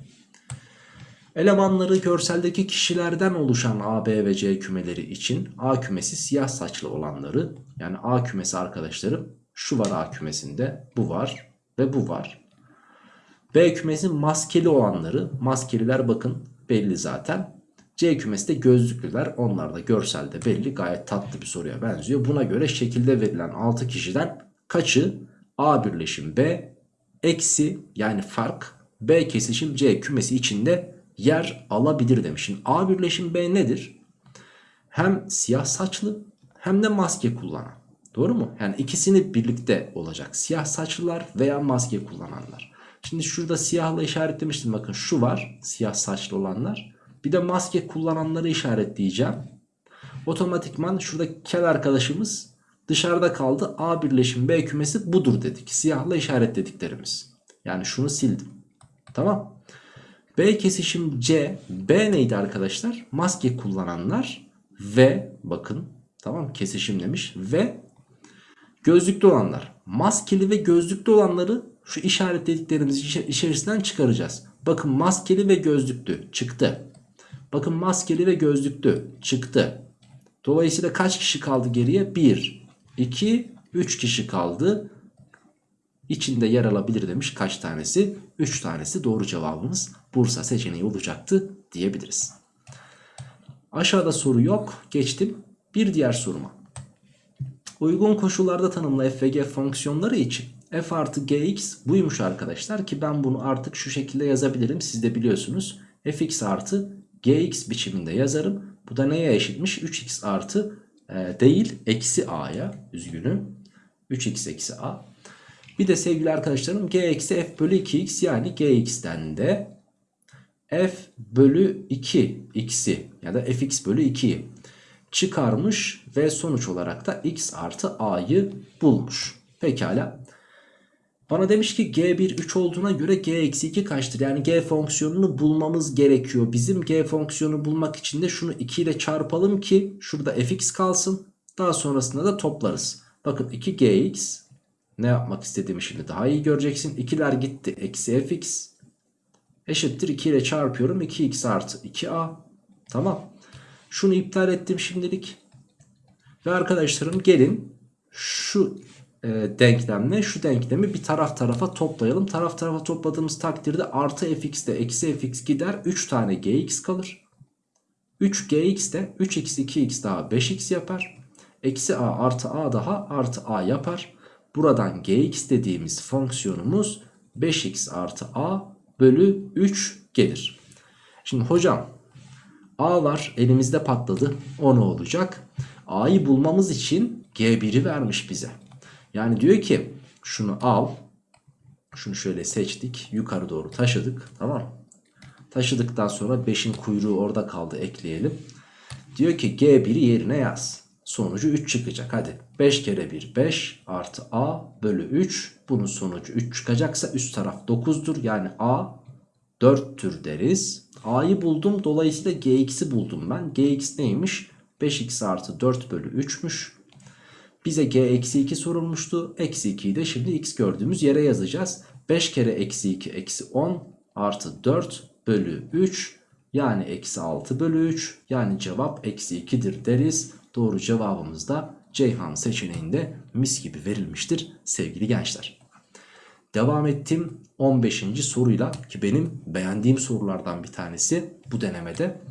Elemanları görseldeki kişilerden oluşan A, B ve C kümeleri için A kümesi siyah saçlı olanları yani A kümesi arkadaşlarım şu var A kümesinde bu var ve bu var. B kümesi maskeli olanları maskeliler bakın belli zaten. C kümesi de gözlüklüler onlar da görselde belli gayet tatlı bir soruya benziyor. Buna göre şekilde verilen 6 kişiden kaçı A birleşim B eksi yani fark B kesişim C kümesi içinde yer alabilir demiş. Şimdi A birleşim B nedir? Hem siyah saçlı hem de maske kullanan. Doğru mu? Yani ikisini birlikte olacak. Siyah saçlılar veya maske kullananlar. Şimdi şurada siyahla işaretlemiştim. Bakın şu var. Siyah saçlı olanlar. Bir de maske kullananları işaretleyeceğim. Otomatikman şurada kel arkadaşımız dışarıda kaldı. A birleşim B kümesi budur dedik. Siyahla işaretlediklerimiz. Yani şunu sildim. Tamam. B kesişim C. B neydi arkadaşlar? Maske kullananlar ve bakın tamam kesişim demiş ve gözlüklü olanlar. Maskeli ve gözlüklü olanları şu işaretlediklerimiz içerisinden çıkaracağız. Bakın maskeli ve gözlüklü çıktı. Bakın maskeli ve gözlüklü çıktı. Dolayısıyla kaç kişi kaldı geriye? 1, 2, 3 kişi kaldı. İçinde yer alabilir demiş kaç tanesi? 3 tanesi doğru cevabımız Bursa seçeneği olacaktı diyebiliriz. Aşağıda soru yok. Geçtim bir diğer soruma. Uygun koşullarda tanımlı f ve g fonksiyonları için f artı gx buymuş arkadaşlar ki ben bunu artık şu şekilde yazabilirim. Siz de biliyorsunuz fx artı gx biçiminde yazarım. Bu da neye eşitmiş? 3x artı e, değil eksi a'ya üzgünüm. 3x eksi a. Bir de sevgili arkadaşlarım g eksi f bölü 2x yani gx'ten de f bölü 2 x'i ya da fx bölü 2'yi çıkarmış ve sonuç olarak da x artı a'yı bulmuş. Pekala. Bana demiş ki g1 3 olduğuna göre g eksi 2 kaçtır? Yani g fonksiyonunu bulmamız gerekiyor. Bizim g fonksiyonu bulmak için de şunu 2 ile çarpalım ki şurada fx kalsın. Daha sonrasında da toplarız. Bakın 2gx ne yapmak istediğimi şimdi daha iyi göreceksin. 2'ler gitti. Eksi fx eşittir 2 ile çarpıyorum. 2x artı 2a. Tamam. Şunu iptal ettim şimdilik. Ve arkadaşlarım gelin şu e, denklemle şu denklemi bir taraf tarafa toplayalım. Taraf tarafa topladığımız takdirde artı fx de eksi fx gider. 3 tane gx kalır. 3gx de 3x 2x daha 5x yapar. Eksi a artı a daha artı a yapar. Buradan gx dediğimiz fonksiyonumuz 5x artı a bölü 3 gelir. Şimdi hocam a var elimizde patladı. O ne olacak? A'yı bulmamız için g1'i vermiş bize. Yani diyor ki şunu al. Şunu şöyle seçtik. Yukarı doğru taşıdık. Tamam Taşıdıktan sonra 5'in kuyruğu orada kaldı ekleyelim. Diyor ki G1'i yerine yaz. Sonucu 3 çıkacak. Hadi 5 kere 1 5 artı A bölü 3. Bunun sonucu 3 çıkacaksa üst taraf 9'dur. Yani A 4'tür deriz. A'yı buldum. Dolayısıyla Gx'i buldum ben. Gx neymiş? 5x artı 4 bölü 3'müş. Bize g eksi 2 sorulmuştu. Eksi 2'yi de şimdi x gördüğümüz yere yazacağız. 5 kere eksi 2 eksi 10 artı 4 bölü 3 yani eksi 6 bölü 3 yani cevap eksi 2'dir deriz. Doğru cevabımız da Ceyhan seçeneğinde mis gibi verilmiştir sevgili gençler. Devam ettim 15. soruyla ki benim beğendiğim sorulardan bir tanesi bu denemede.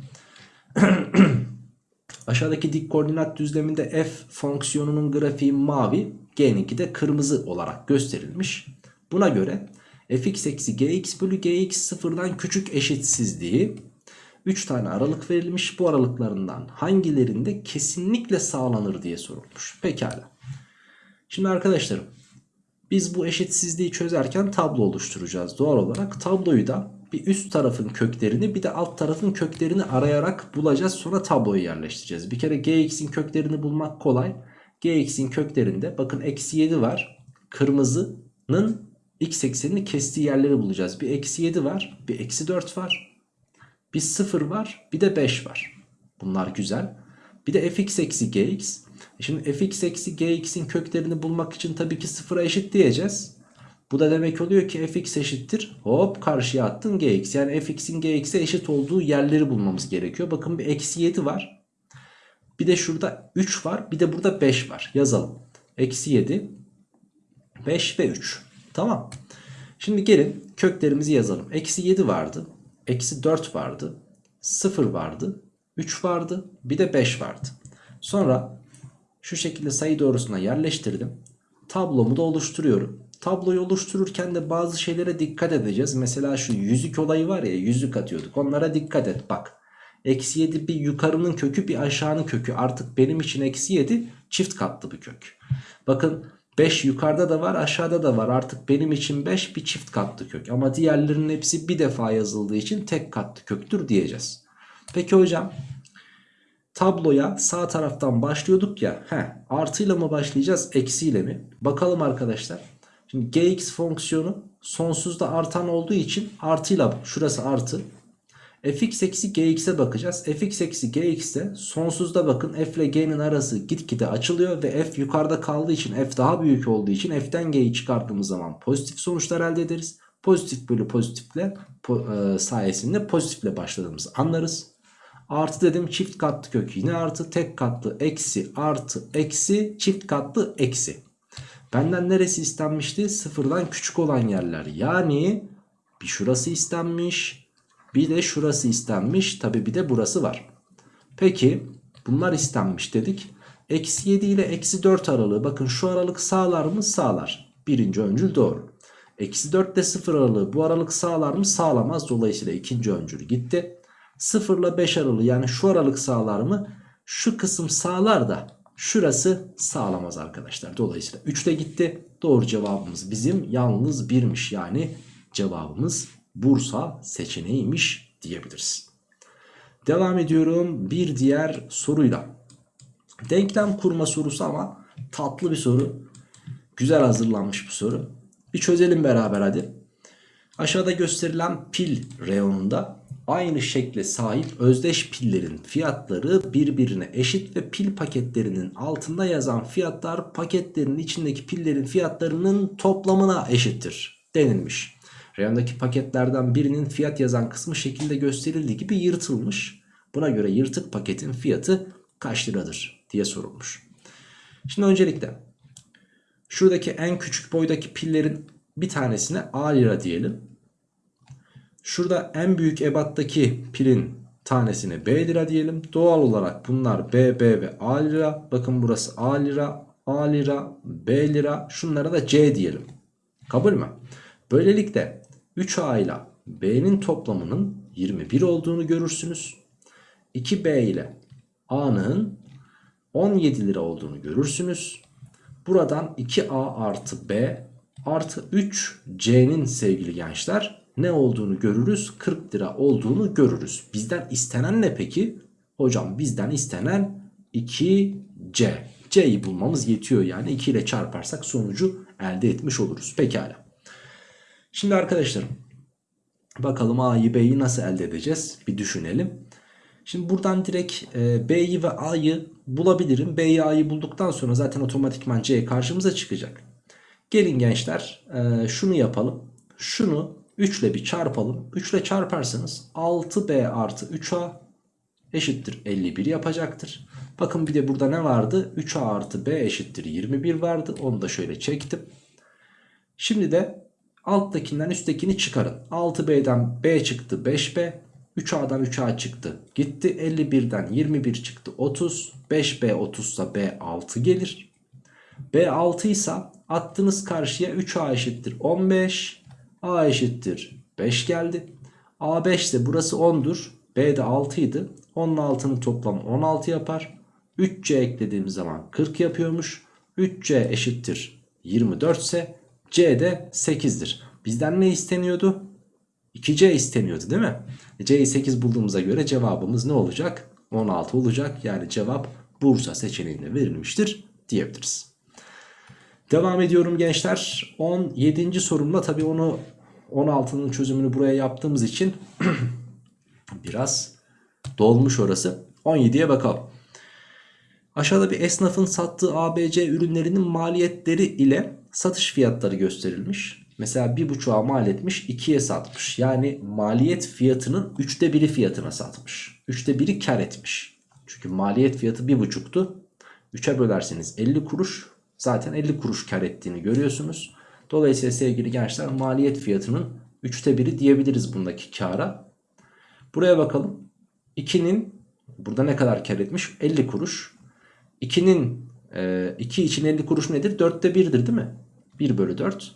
(clears throat) Aşağıdaki dik koordinat düzleminde f fonksiyonunun grafiği mavi, g'ninki de kırmızı olarak gösterilmiş. Buna göre fx eksi gx bölü gx sıfırdan küçük eşitsizliği 3 tane aralık verilmiş. Bu aralıklarından hangilerinde kesinlikle sağlanır diye sorulmuş. Pekala. Şimdi arkadaşlarım biz bu eşitsizliği çözerken tablo oluşturacağız. Doğal olarak tabloyu da bir üst tarafın köklerini bir de alt tarafın köklerini arayarak bulacağız. Sonra tabloyu yerleştireceğiz. Bir kere gx'in köklerini bulmak kolay. gx'in köklerinde bakın eksi 7 var. Kırmızının x eksenini kestiği yerleri bulacağız. Bir eksi 7 var. Bir eksi 4 var. Bir 0 var bir de 5 var. Bunlar güzel. Bir de fx eksi gx. E Şimdi fx eksi gx'in köklerini bulmak için tabii ki sıfıra eşit diyeceğiz. Bu da demek oluyor ki fx eşittir. Hop karşıya attın gx. Yani fx'in gx'e eşit olduğu yerleri bulmamız gerekiyor. Bakın bir eksi 7 var. Bir de şurada 3 var. Bir de burada 5 var. Yazalım. Eksi 7, 5 ve 3. Tamam. Şimdi gelin köklerimizi yazalım. Eksi 7 vardı. Eksi 4 vardı. 0 vardı. 3 vardı. Bir de 5 vardı. Sonra şu şekilde sayı doğrusuna yerleştirdim. Tablomu da oluşturuyorum. Tabloyu oluştururken de bazı şeylere dikkat edeceğiz. Mesela şu yüzük olayı var ya yüzük atıyorduk. Onlara dikkat et bak. Eksi 7 bir yukarının kökü bir aşağının kökü. Artık benim için eksi 7 çift katlı bir kök. Bakın 5 yukarıda da var aşağıda da var. Artık benim için 5 bir çift katlı kök. Ama diğerlerinin hepsi bir defa yazıldığı için tek katlı köktür diyeceğiz. Peki hocam tabloya sağ taraftan başlıyorduk ya. He, artıyla mı başlayacağız eksiyle mi? Bakalım arkadaşlar. Şimdi gx fonksiyonu sonsuzda artan olduğu için artıyla şurası artı. fx eksi gx'e bakacağız. fx eksi gx'te sonsuzda bakın f ile g'nin arası gitgide açılıyor ve f yukarıda kaldığı için f daha büyük olduğu için f'ten g'yi çıkarttığımız zaman pozitif sonuçlar elde ederiz. Pozitif bölü pozitifle po, e, sayesinde pozitifle başladığımızı anlarız. Artı dedim çift katlı kök yine artı tek katlı eksi artı eksi çift katlı eksi. Benden neresi istenmişti? Sıfırdan küçük olan yerler. Yani bir şurası istenmiş. Bir de şurası istenmiş. Tabi bir de burası var. Peki bunlar istenmiş dedik. Eksi 7 ile eksi 4 aralığı. Bakın şu aralık sağlar mı? Sağlar. Birinci öncül doğru. Eksi 4 ile 0 aralığı bu aralık sağlar mı? Sağlamaz. Dolayısıyla ikinci öncül gitti. 0 ile 5 aralığı yani şu aralık sağlar mı? Şu kısım sağlar da Şurası sağlamaz arkadaşlar. Dolayısıyla 3 de gitti. Doğru cevabımız bizim yalnız birmiş. Yani cevabımız Bursa seçeneğiymiş diyebiliriz. Devam ediyorum bir diğer soruyla. Denklem kurma sorusu ama tatlı bir soru. Güzel hazırlanmış bir soru. Bir çözelim beraber hadi. Aşağıda gösterilen pil reyonunda aynı şekle sahip özdeş pillerin fiyatları birbirine eşit ve pil paketlerinin altında yazan fiyatlar paketlerin içindeki pillerin fiyatlarının toplamına eşittir denilmiş. Reyondaki paketlerden birinin fiyat yazan kısmı şekilde gösterildiği gibi yırtılmış. Buna göre yırtık paketin fiyatı kaç liradır diye sorulmuş. Şimdi öncelikle şuradaki en küçük boydaki pillerin bir tanesine A lira diyelim. Şurada en büyük ebattaki pilin tanesine B lira diyelim. Doğal olarak bunlar B, B ve A lira. Bakın burası A lira, A lira, B lira. Şunlara da C diyelim. Kabul mü? Böylelikle 3A ile B'nin toplamının 21 olduğunu görürsünüz. 2B ile A'nın 17 lira olduğunu görürsünüz. Buradan 2A artı B artı 3C'nin sevgili gençler ne olduğunu görürüz? 40 lira olduğunu görürüz. Bizden istenen ne peki? Hocam bizden istenen 2C. C'yi bulmamız yetiyor yani 2 ile çarparsak sonucu elde etmiş oluruz. Pekala. Şimdi arkadaşlarım bakalım A'yı B'yi nasıl elde edeceğiz? Bir düşünelim. Şimdi buradan direkt e, B'yi ve A'yı bulabilirim. B'yi A'yı bulduktan sonra zaten otomatikman C karşımıza çıkacak. Gelin gençler e, şunu yapalım. Şunu 3 ile bir çarpalım. 3 ile çarparsanız 6b artı 3a eşittir 51 yapacaktır. Bakın bir de burada ne vardı? 3a artı b eşittir 21 vardı. Onu da şöyle çektim. Şimdi de alttakinden üsttekini çıkarın. 6b'den b çıktı 5b. 3a'dan 3a çıktı. Gitti 51'den 21 çıktı 30. 5b 30 ise b 6 gelir. b 6 ise attınız karşıya 3a eşittir 15. A eşittir 5 geldi. A 5 ise burası 10'dur. B de 6 idi. 10'un altının toplamı 16 yapar. 3C eklediğimiz zaman 40 yapıyormuş. 3C eşittir 24 ise C de 8'dir. Bizden ne isteniyordu? 2C isteniyordu değil mi? C'yi 8 bulduğumuza göre cevabımız ne olacak? 16 olacak. Yani cevap Bursa seçeneğinde verilmiştir diyebiliriz. Devam ediyorum gençler. 17. sorumla tabii onu 16'nın çözümünü buraya yaptığımız için (clears throat) Biraz dolmuş orası. 17'ye bakalım. Aşağıda bir esnafın sattığı ABC ürünlerinin maliyetleri ile satış fiyatları gösterilmiş. Mesela bir buçuğa mal etmiş 2'ye satmış. Yani maliyet fiyatının üçte biri fiyatına satmış. Üçte biri kar etmiş. Çünkü maliyet fiyatı bir buçuktu. 3'e bölerseniz 50 kuruş. Zaten 50 kuruş kar ettiğini görüyorsunuz. Dolayısıyla sevgili gençler maliyet fiyatının üçte biri diyebiliriz bundaki kara. Buraya bakalım. 2'nin burada ne kadar kar etmiş? 50 kuruş. 2'nin 2 için 50 kuruş nedir? 4'te 1'dir değil mi? 1 bölü 4.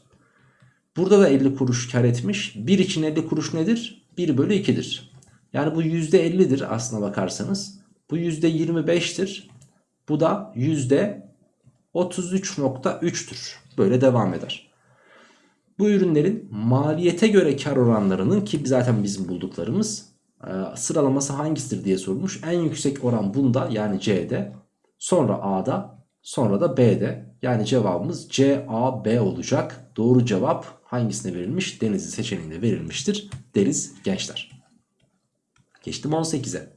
Burada da 50 kuruş kar etmiş. 1 için 50 kuruş nedir? 1 bölü 2'dir. Yani bu %50'dir aslına bakarsanız. Bu %25'tir. Bu da %33.3'tür. Böyle devam eder. Bu ürünlerin maliyete göre kar oranlarının ki zaten bizim bulduklarımız e, sıralaması hangisidir diye sorulmuş. En yüksek oran bunda yani C'de. Sonra A'da sonra da B'de. Yani cevabımız C, A, B olacak. Doğru cevap hangisine verilmiş? Denizli seçeneğinde verilmiştir deriz gençler. Geçtim 18'e.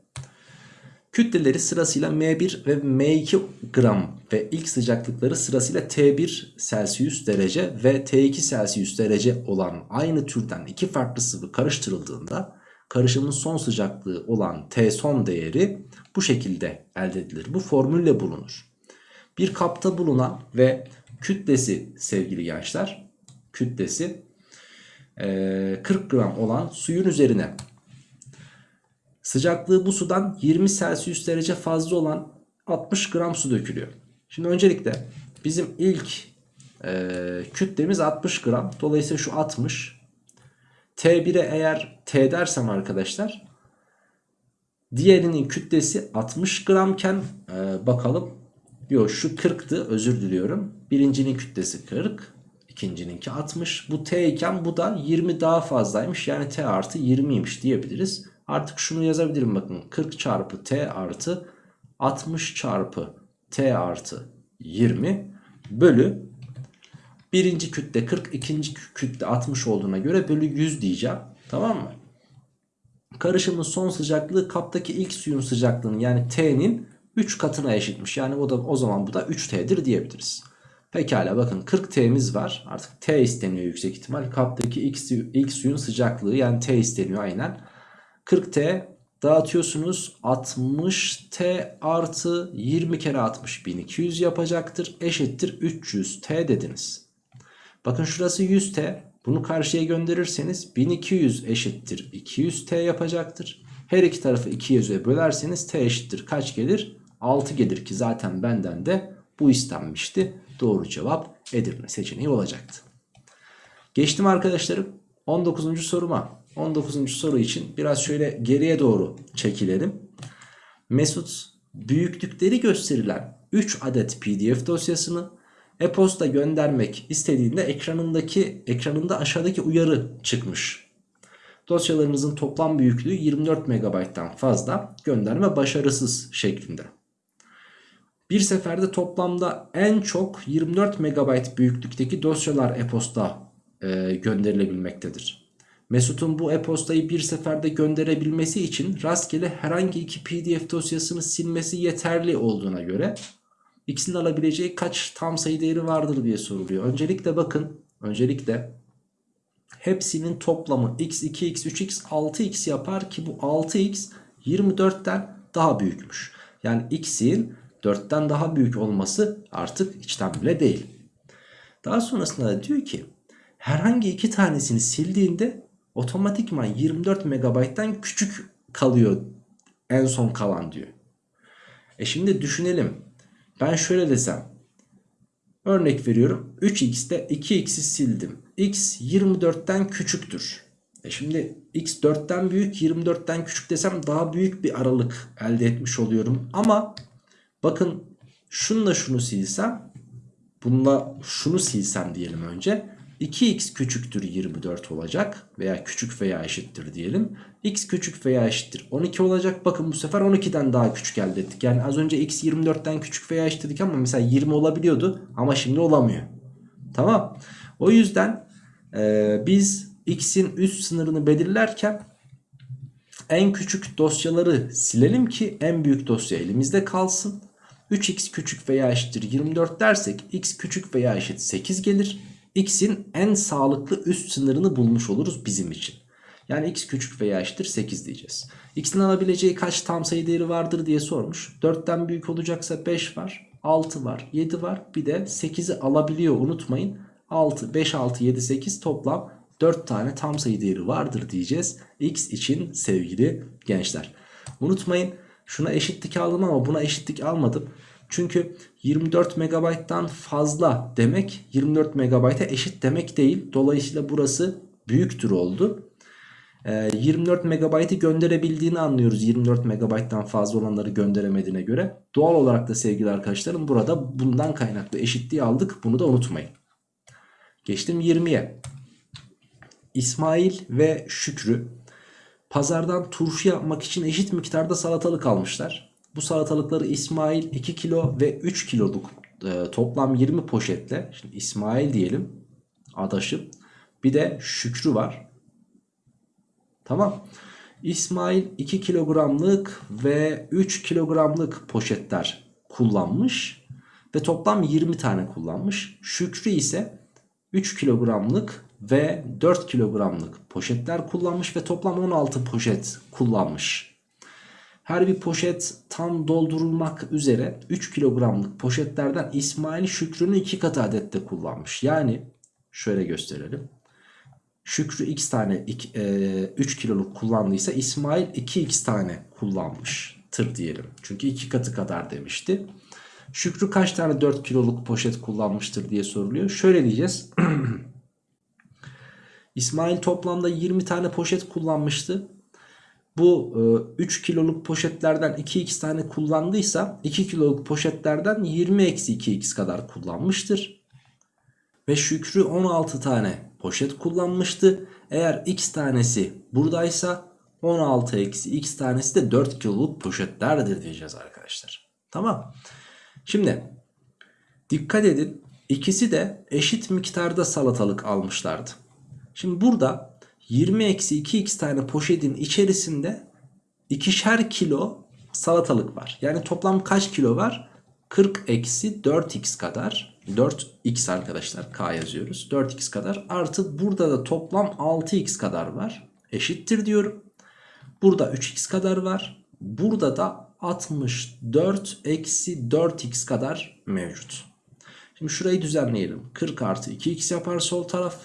Kütleleri sırasıyla M1 ve M2 gram ve ilk sıcaklıkları sırasıyla T1 Celsius derece ve T2 Celsius derece olan aynı türden iki farklı sıvı karıştırıldığında karışımın son sıcaklığı olan T son değeri bu şekilde elde edilir. Bu formülle bulunur. Bir kapta bulunan ve kütlesi sevgili gençler kütlesi 40 gram olan suyun üzerine sıcaklığı bu sudan 20 Celsius derece fazla olan 60 gram su dökülüyor. Şimdi öncelikle bizim ilk e, kütlemiz 60 gram. Dolayısıyla şu 60. T1'e eğer T dersem arkadaşlar diğerinin kütlesi 60 gramken e, bakalım. Yok şu 40'tı özür diliyorum. Birincinin kütlesi 40. ikincininki 60. Bu T iken bu da 20 daha fazlaymış. Yani T artı 20'ymiş diyebiliriz. Artık şunu yazabilirim bakın. 40 çarpı T artı 60 çarpı T artı 20 bölü birinci kütle 40 ikinci kütle 60 olduğuna göre bölü 100 diyeceğim. Tamam mı? Karışımın son sıcaklığı kaptaki ilk suyun sıcaklığının yani T'nin 3 katına eşitmiş. Yani o da o zaman bu da 3T'dir diyebiliriz. Pekala bakın 40 T'miz var. Artık T isteniyor yüksek ihtimal. Kaptaki ilk, ilk suyun sıcaklığı yani T isteniyor aynen. 40T dağıtıyorsunuz 60T artı 20 kere 60 1200 yapacaktır. Eşittir 300T dediniz. Bakın şurası 100T. Bunu karşıya gönderirseniz 1200 eşittir 200T yapacaktır. Her iki tarafı 200'e bölerseniz T eşittir kaç gelir? 6 gelir ki zaten benden de bu istenmişti. Doğru cevap Edirne seçeneği olacaktı. Geçtim arkadaşlarım 19. soruma. 19. soru için biraz şöyle geriye doğru çekilelim. Mesut büyüklükleri gösterilen 3 adet pdf dosyasını e-posta göndermek istediğinde ekranındaki ekranında aşağıdaki uyarı çıkmış. Dosyalarınızın toplam büyüklüğü 24 MB'dan fazla gönderme başarısız şeklinde. Bir seferde toplamda en çok 24 MB büyüklükteki dosyalar e-posta e, gönderilebilmektedir. Mesut'un bu e-postayı bir seferde gönderebilmesi için rastgele herhangi iki pdf dosyasını silmesi yeterli olduğuna göre ikisinin alabileceği kaç tam sayı değeri vardır diye soruluyor. Öncelikle bakın öncelikle hepsinin toplamı x 2x 3x 6x yapar ki bu 6x 24'ten daha büyükmüş. Yani x'in 4'ten daha büyük olması artık içten bile değil. Daha sonrasında da diyor ki herhangi iki tanesini sildiğinde otomatikman 24 MB'den küçük kalıyor en son kalan diyor. E şimdi düşünelim. Ben şöyle desem. Örnek veriyorum. 3x'te 2x'i sildim. x 24'ten küçüktür. E şimdi x 4'ten büyük 24'ten küçük desem daha büyük bir aralık elde etmiş oluyorum. Ama bakın şunla şunu silsem bununla şunu silsem diyelim önce 2x küçüktür 24 olacak veya küçük veya eşittir diyelim. x küçük veya eşittir 12 olacak. Bakın bu sefer 12'den daha küçük elde ettik. Yani az önce x 24'ten küçük veya eşit ama mesela 20 olabiliyordu ama şimdi olamıyor. Tamam. O yüzden e, biz x'in üst sınırını belirlerken En küçük dosyaları silelim ki en büyük dosya elimizde kalsın. 3x küçük veya eşittir 24 dersek x küçük veya eşit 8 gelir. X'in en sağlıklı üst sınırını bulmuş oluruz bizim için. Yani x küçük veya eşittir 8 diyeceğiz. x'in alabileceği kaç tam sayı değeri vardır diye sormuş. 4'ten büyük olacaksa 5 var, 6 var, 7 var. Bir de 8'i alabiliyor unutmayın. 6, 5, 6, 7, 8 toplam 4 tane tam sayı değeri vardır diyeceğiz. X için sevgili gençler. Unutmayın şuna eşitlik aldım ama buna eşitlik almadım. Çünkü 24 MB'dan fazla demek 24 MB'a eşit demek değil. Dolayısıyla burası büyüktür oldu. 24 MB'ı gönderebildiğini anlıyoruz 24 MB'dan fazla olanları gönderemediğine göre. Doğal olarak da sevgili arkadaşlarım burada bundan kaynaklı eşitliği aldık. Bunu da unutmayın. Geçtim 20'ye. İsmail ve Şükrü pazardan turşu yapmak için eşit miktarda salatalık almışlar. Bu salatalıkları İsmail 2 kilo ve 3 kiloluk e, toplam 20 poşetle şimdi İsmail diyelim adaşım bir de Şükrü var. Tamam. İsmail 2 kilogramlık ve 3 kilogramlık poşetler kullanmış ve toplam 20 tane kullanmış. Şükrü ise 3 kilogramlık ve 4 kilogramlık poşetler kullanmış ve toplam 16 poşet kullanmış. Her bir poşet tam doldurulmak üzere 3 kilogramlık poşetlerden İsmail Şükrü'nün 2 katı adette kullanmış. Yani şöyle gösterelim. Şükrü x tane 3 kiloluk kullandıysa İsmail 2x tane kullanmıştır diyelim. Çünkü 2 katı kadar demişti. Şükrü kaç tane 4 kiloluk poşet kullanmıştır diye soruluyor. Şöyle diyeceğiz. (clears throat) İsmail toplamda 20 tane poşet kullanmıştı. Bu 3 kiloluk poşetlerden 2x tane kullandıysa 2 kiloluk poşetlerden 20 eksi 2x kadar kullanmıştır. Ve Şükrü 16 tane poşet kullanmıştı. Eğer x tanesi buradaysa 16 eksi x tanesi de 4 kiloluk poşetlerdir diyeceğiz arkadaşlar. Tamam. Şimdi dikkat edin ikisi de eşit miktarda salatalık almışlardı. Şimdi burada 20 eksi 2x tane poşetin içerisinde ikişer kilo salatalık var. Yani toplam kaç kilo var? 40 eksi 4x kadar. 4x arkadaşlar k yazıyoruz. 4x kadar. Artı burada da toplam 6x kadar var. Eşittir diyorum. Burada 3x kadar var. Burada da 64 eksi 4x kadar mevcut. Şimdi şurayı düzenleyelim. 40 artı 2x yapar sol taraf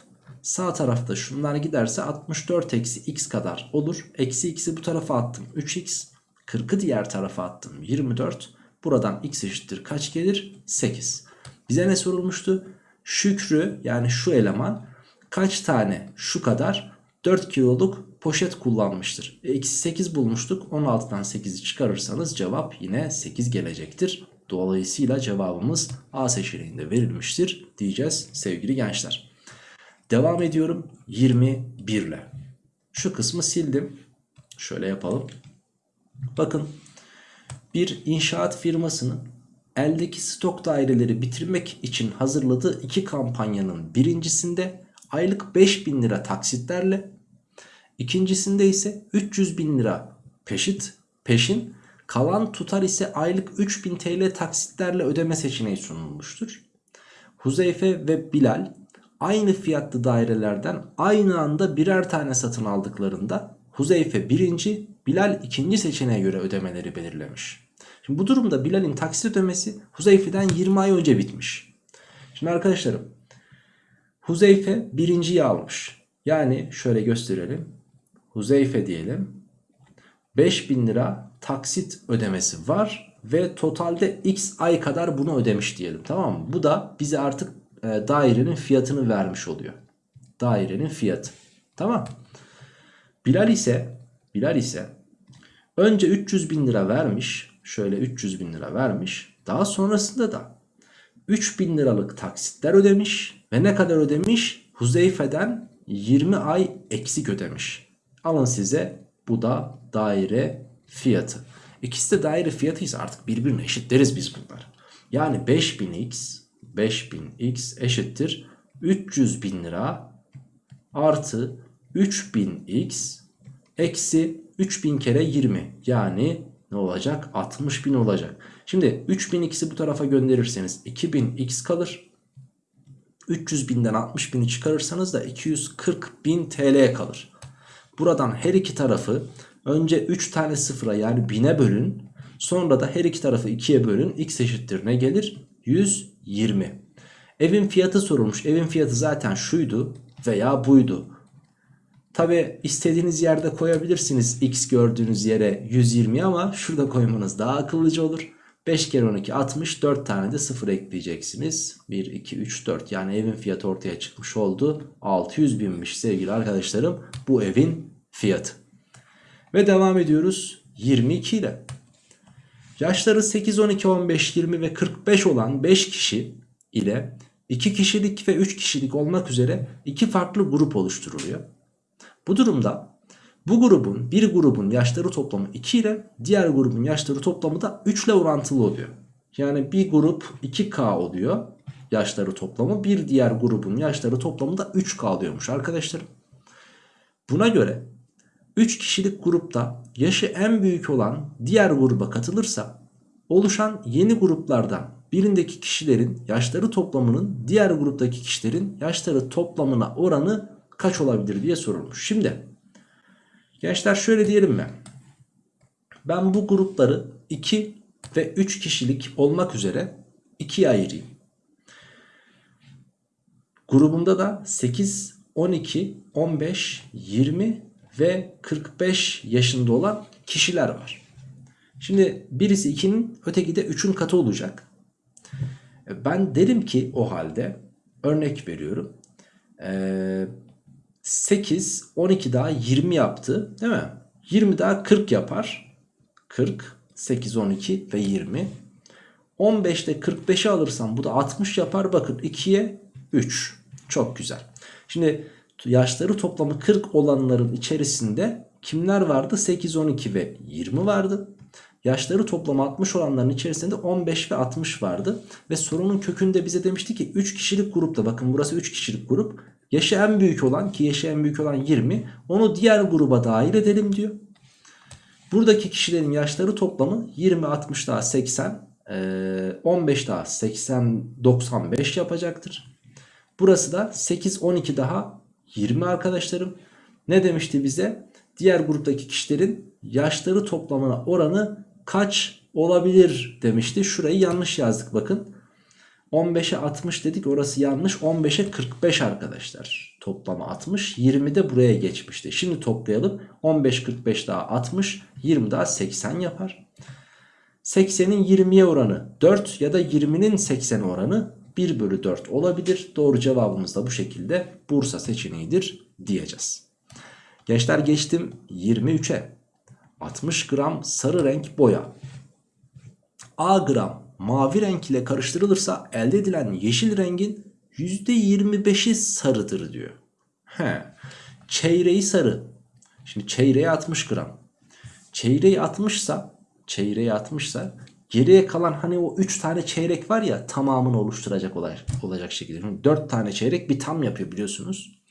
sağ tarafta şunlar giderse 64 eksi x kadar olur eksi x'i bu tarafa attım 3x 40'ı diğer tarafa attım 24 Buradan x eşittir kaç gelir? 8. Bize ne sorulmuştu? Şükrü yani şu eleman kaç tane şu kadar 4 kiloluk poşet kullanmıştır. Eksi 8 bulmuştuk. 16'dan 8'i çıkarırsanız cevap yine 8 gelecektir. Dolayısıyla cevabımız A seçeneğinde verilmiştir diyeceğiz sevgili gençler. Devam ediyorum 21 ile. Şu kısmı sildim. Şöyle yapalım. Bakın bir inşaat firmasının eldeki stok daireleri bitirmek için hazırladığı iki kampanyanın birincisinde aylık 5000 lira taksitlerle ikincisinde ise 300 bin lira peşit peşin kalan tutar ise aylık 3000 TL taksitlerle ödeme seçeneği sunulmuştur. Huzeyfe ve Bilal aynı fiyatlı dairelerden aynı anda birer tane satın aldıklarında Huzeyfe birinci, Bilal ikinci seçeneğe göre ödemeleri belirlemiş. Şimdi bu durumda Bilal'in taksit ödemesi Huzeyfe'den 20 ay önce bitmiş. Şimdi arkadaşlarım Huzeyfe birinciyi almış. Yani şöyle gösterelim. Huzeyfe diyelim. 5000 lira taksit ödemesi var ve totalde x ay kadar bunu ödemiş diyelim tamam mı? Bu da bize artık e, dairenin fiyatını vermiş oluyor. Dairenin fiyatı. Tamam. Bilal ise Bilal ise önce 300 bin lira vermiş şöyle 300 bin lira vermiş. Daha sonrasında da 3 bin liralık taksitler ödemiş ve ne kadar ödemiş? Huzeyfe'den 20 ay eksik ödemiş. Alın size bu da daire fiyatı. İkisi de daire fiyatıysa artık birbirine eşitleriz biz bunları. Yani 5000x 5000x eşittir 300 bin lira artı 3000x eksi 3000 kere 20 yani ne olacak? 60 bin olacak. Şimdi 3000 x'i bu tarafa gönderirseniz 2000 x kalır. 300 binden 60 bini çıkarırsanız da 240 bin TL kalır. Buradan her iki tarafı önce 3 tane sıfıra yani bine bölün. Sonra da her iki tarafı 2'ye bölün. X eşittir ne gelir? 120. Evin fiyatı sorulmuş. Evin fiyatı zaten şuydu veya buydu. Tabi istediğiniz yerde koyabilirsiniz x gördüğünüz yere 120 ama şurada koymanız daha akıllıca olur. 5 kere 12 60 4 tane de 0 ekleyeceksiniz. 1 2 3 4 yani evin fiyatı ortaya çıkmış oldu. 600 binmiş sevgili arkadaşlarım bu evin fiyatı. Ve devam ediyoruz 22 ile. Yaşları 8, 12, 15, 20 ve 45 olan 5 kişi ile 2 kişilik ve 3 kişilik olmak üzere iki farklı grup oluşturuluyor. Bu durumda bu grubun bir grubun yaşları toplamı 2 ile diğer grubun yaşları toplamı da 3 ile orantılı oluyor. Yani bir grup 2K oluyor yaşları toplamı bir diğer grubun yaşları toplamı da 3K oluyormuş arkadaşlarım. Buna göre 3 kişilik grupta yaşı en büyük olan diğer gruba katılırsa oluşan yeni gruplardan birindeki kişilerin yaşları toplamının diğer gruptaki kişilerin yaşları toplamına oranı kaç olabilir diye sorulmuş. Şimdi gençler şöyle diyelim mi? Ben bu grupları 2 ve 3 kişilik olmak üzere 2'ye ayırayım. Grubumda da 8, 12, 15, 20 ve 45 yaşında olan kişiler var. Şimdi birisi 2'nin öteki de 3'ün katı olacak. Ben derim ki o halde örnek veriyorum. Ee, 8, 12 daha 20 yaptı değil mi? 20 daha 40 yapar. 40, 8, 12 ve 20. 15'te 45'i alırsam bu da 60 yapar. Bakın 2'ye 3. Çok güzel. Şimdi yaşları toplamı 40 olanların içerisinde kimler vardı? 8, 12 ve 20 vardı. Yaşları toplamı 60 olanların içerisinde 15 ve 60 vardı. Ve sorunun kökünde bize demişti ki 3 kişilik grupta bakın burası 3 kişilik grup. Yaşı en büyük olan ki yaşı en büyük olan 20 onu diğer gruba dahil edelim diyor. Buradaki kişilerin yaşları toplamı 20, 60 daha 80, 15 daha 80, 95 yapacaktır. Burası da 8, 12 daha 20 arkadaşlarım. Ne demişti bize? Diğer gruptaki kişilerin yaşları toplamına oranı kaç olabilir demişti. Şurayı yanlış yazdık bakın. 15'e 60 dedik orası yanlış. 15'e 45 arkadaşlar. Toplama 60. 20 de buraya geçmişti. Şimdi toplayalım. 15 45 daha 60. 20 daha 80 yapar. 80'in 20'ye oranı 4 ya da 20'nin 80 oranı 1 bölü 4 olabilir. Doğru cevabımız da bu şekilde Bursa seçeneğidir diyeceğiz. Gençler geçtim 23'e. 60 gram sarı renk boya. A gram mavi renk ile karıştırılırsa elde edilen yeşil rengin %25'i sarıdır diyor. He. Çeyreği sarı. Şimdi çeyreği 60 gram. Çeyreği 60 ise çeyreği 60 ise geriye kalan hani o 3 tane çeyrek var ya tamamını oluşturacak olacak, olacak şekilde. Şimdi 4 tane çeyrek bir tam yapıyor biliyorsunuz.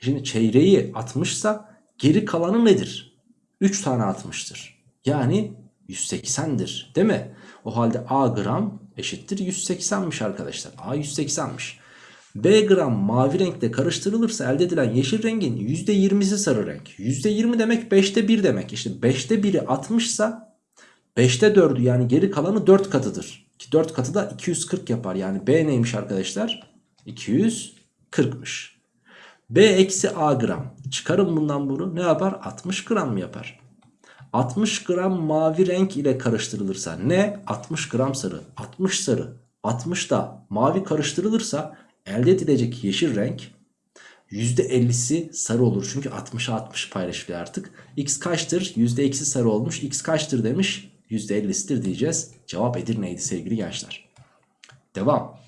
Şimdi çeyreği 60 ise geri kalanı nedir? 3 tane 60'tır. Yani 180'dir değil mi? O halde A gram eşittir 180'miş arkadaşlar. A 180'miş. B gram mavi renkle karıştırılırsa elde edilen yeşil rengin %20'si sarı renk. %20 demek 5'te 1 demek. İşte 5'te 1'i 60 ise 5'te 4'ü yani geri kalanı 4 katıdır. Ki 4 katı da 240 yapar. Yani B neymiş arkadaşlar? 240'mış. B eksi A gram. Çıkarın bundan bunu ne yapar? 60 gram mı yapar? 60 gram mavi renk ile karıştırılırsa ne? 60 gram sarı. 60 sarı. 60 da mavi karıştırılırsa elde edilecek yeşil renk %50'si sarı olur. Çünkü 60'a 60 paylaşılıyor artık. X kaçtır? %2'si sarı olmuş. X kaçtır demiş? %50'sidir diyeceğiz. Cevap Edirne'ydi sevgili gençler. Devam.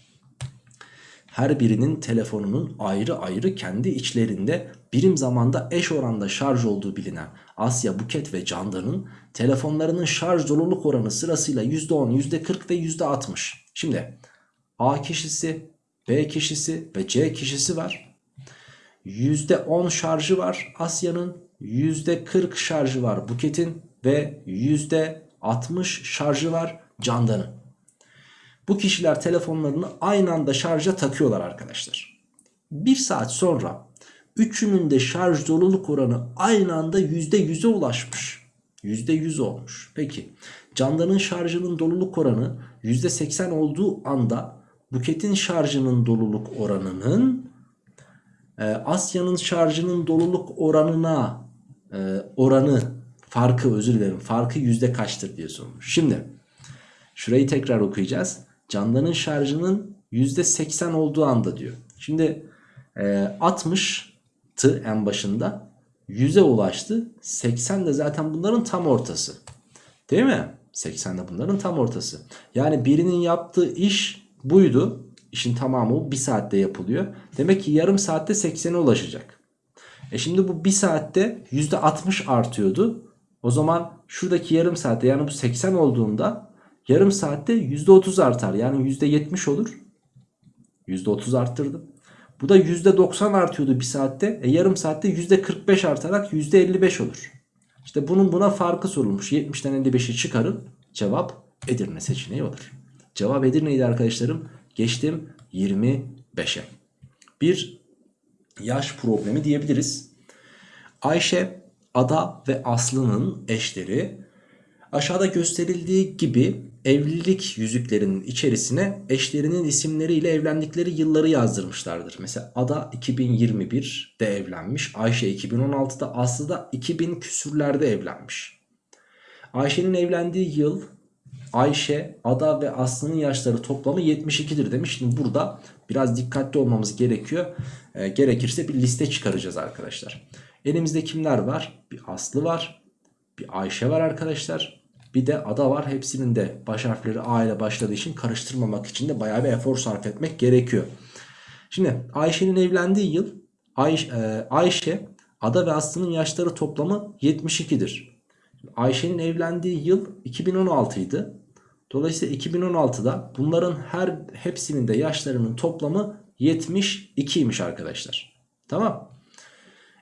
Her birinin telefonunun ayrı ayrı kendi içlerinde birim zamanda eş oranda şarj olduğu bilinen Asya, Buket ve Candan'ın telefonlarının şarj doluluk oranı sırasıyla %10, %40 ve %60. Şimdi A kişisi, B kişisi ve C kişisi var. %10 şarjı var Asya'nın, %40 şarjı var Buket'in ve %60 şarjı var Candan'ın. Bu kişiler telefonlarını aynı anda şarja takıyorlar arkadaşlar. Bir saat sonra üçünün de şarj doluluk oranı aynı anda %100'e ulaşmış. %100 olmuş. Peki Candan'ın şarjının doluluk oranı %80 olduğu anda Buket'in şarjının doluluk oranının e, Asya'nın şarjının doluluk oranına e, oranı farkı özür dilerim farkı yüzde kaçtır diye sormuş. Şimdi şurayı tekrar okuyacağız. Candan'ın şarjının yüzde 80 olduğu anda diyor. Şimdi e, 60'tı en başında 100'e ulaştı. 80 de zaten bunların tam ortası. Değil mi? 80 de bunların tam ortası. Yani birinin yaptığı iş buydu. İşin tamamı bir saatte yapılıyor. Demek ki yarım saatte 80'e ulaşacak. E şimdi bu bir saatte %60 artıyordu. O zaman şuradaki yarım saatte yani bu 80 olduğunda yarım saatte %30 artar. Yani %70 olur. %30 arttırdım. Bu da %90 artıyordu bir saatte. E yarım saatte %45 artarak %55 olur. İşte bunun buna farkı sorulmuş. 70'ten 55'i çıkarın. Cevap Edirne seçeneği olur. Cevap Edirne'ydi arkadaşlarım. Geçtim 25'e. Bir yaş problemi diyebiliriz. Ayşe, Ada ve Aslı'nın eşleri aşağıda gösterildiği gibi evlilik yüzüklerinin içerisine eşlerinin isimleriyle evlendikleri yılları yazdırmışlardır. Mesela Ada 2021'de evlenmiş, Ayşe 2016'da, Aslı da 2000 küsürlerde evlenmiş. Ayşe'nin evlendiği yıl Ayşe, Ada ve Aslı'nın yaşları toplamı 72'dir demiş. Şimdi burada biraz dikkatli olmamız gerekiyor. E, gerekirse bir liste çıkaracağız arkadaşlar. Elimizde kimler var? Bir Aslı var, bir Ayşe var arkadaşlar. Bir de Ada var. Hepsinin de baş harfleri A ile başladığı için karıştırmamak için de bayağı bir efor sarf etmek gerekiyor. Şimdi Ayşe'nin evlendiği yıl Ay, e, Ayşe, Ada ve Aslı'nın yaşları toplamı 72'dir. Ayşe'nin evlendiği yıl 2016 idi. Dolayısıyla 2016'da bunların her hepsinin de yaşlarının toplamı 72'ymiş arkadaşlar. Tamam.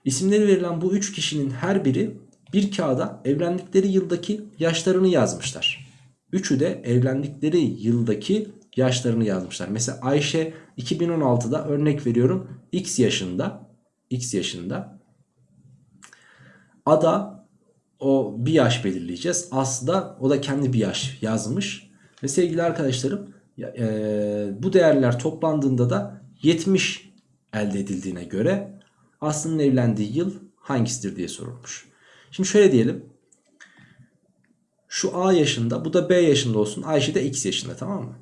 İsimleri verilen bu 3 kişinin her biri bir kağıda evlendikleri yıldaki yaşlarını yazmışlar. Üçü de evlendikleri yıldaki yaşlarını yazmışlar. Mesela Ayşe 2016'da örnek veriyorum X yaşında. X yaşında. Ada o bir yaş belirleyeceğiz. Aslı o da kendi bir yaş yazmış. Ve sevgili arkadaşlarım e, bu değerler toplandığında da 70 elde edildiğine göre Aslı'nın evlendiği yıl hangisidir diye sorulmuş. Şimdi şöyle diyelim. Şu A yaşında bu da B yaşında olsun. Ayşe de X yaşında tamam mı?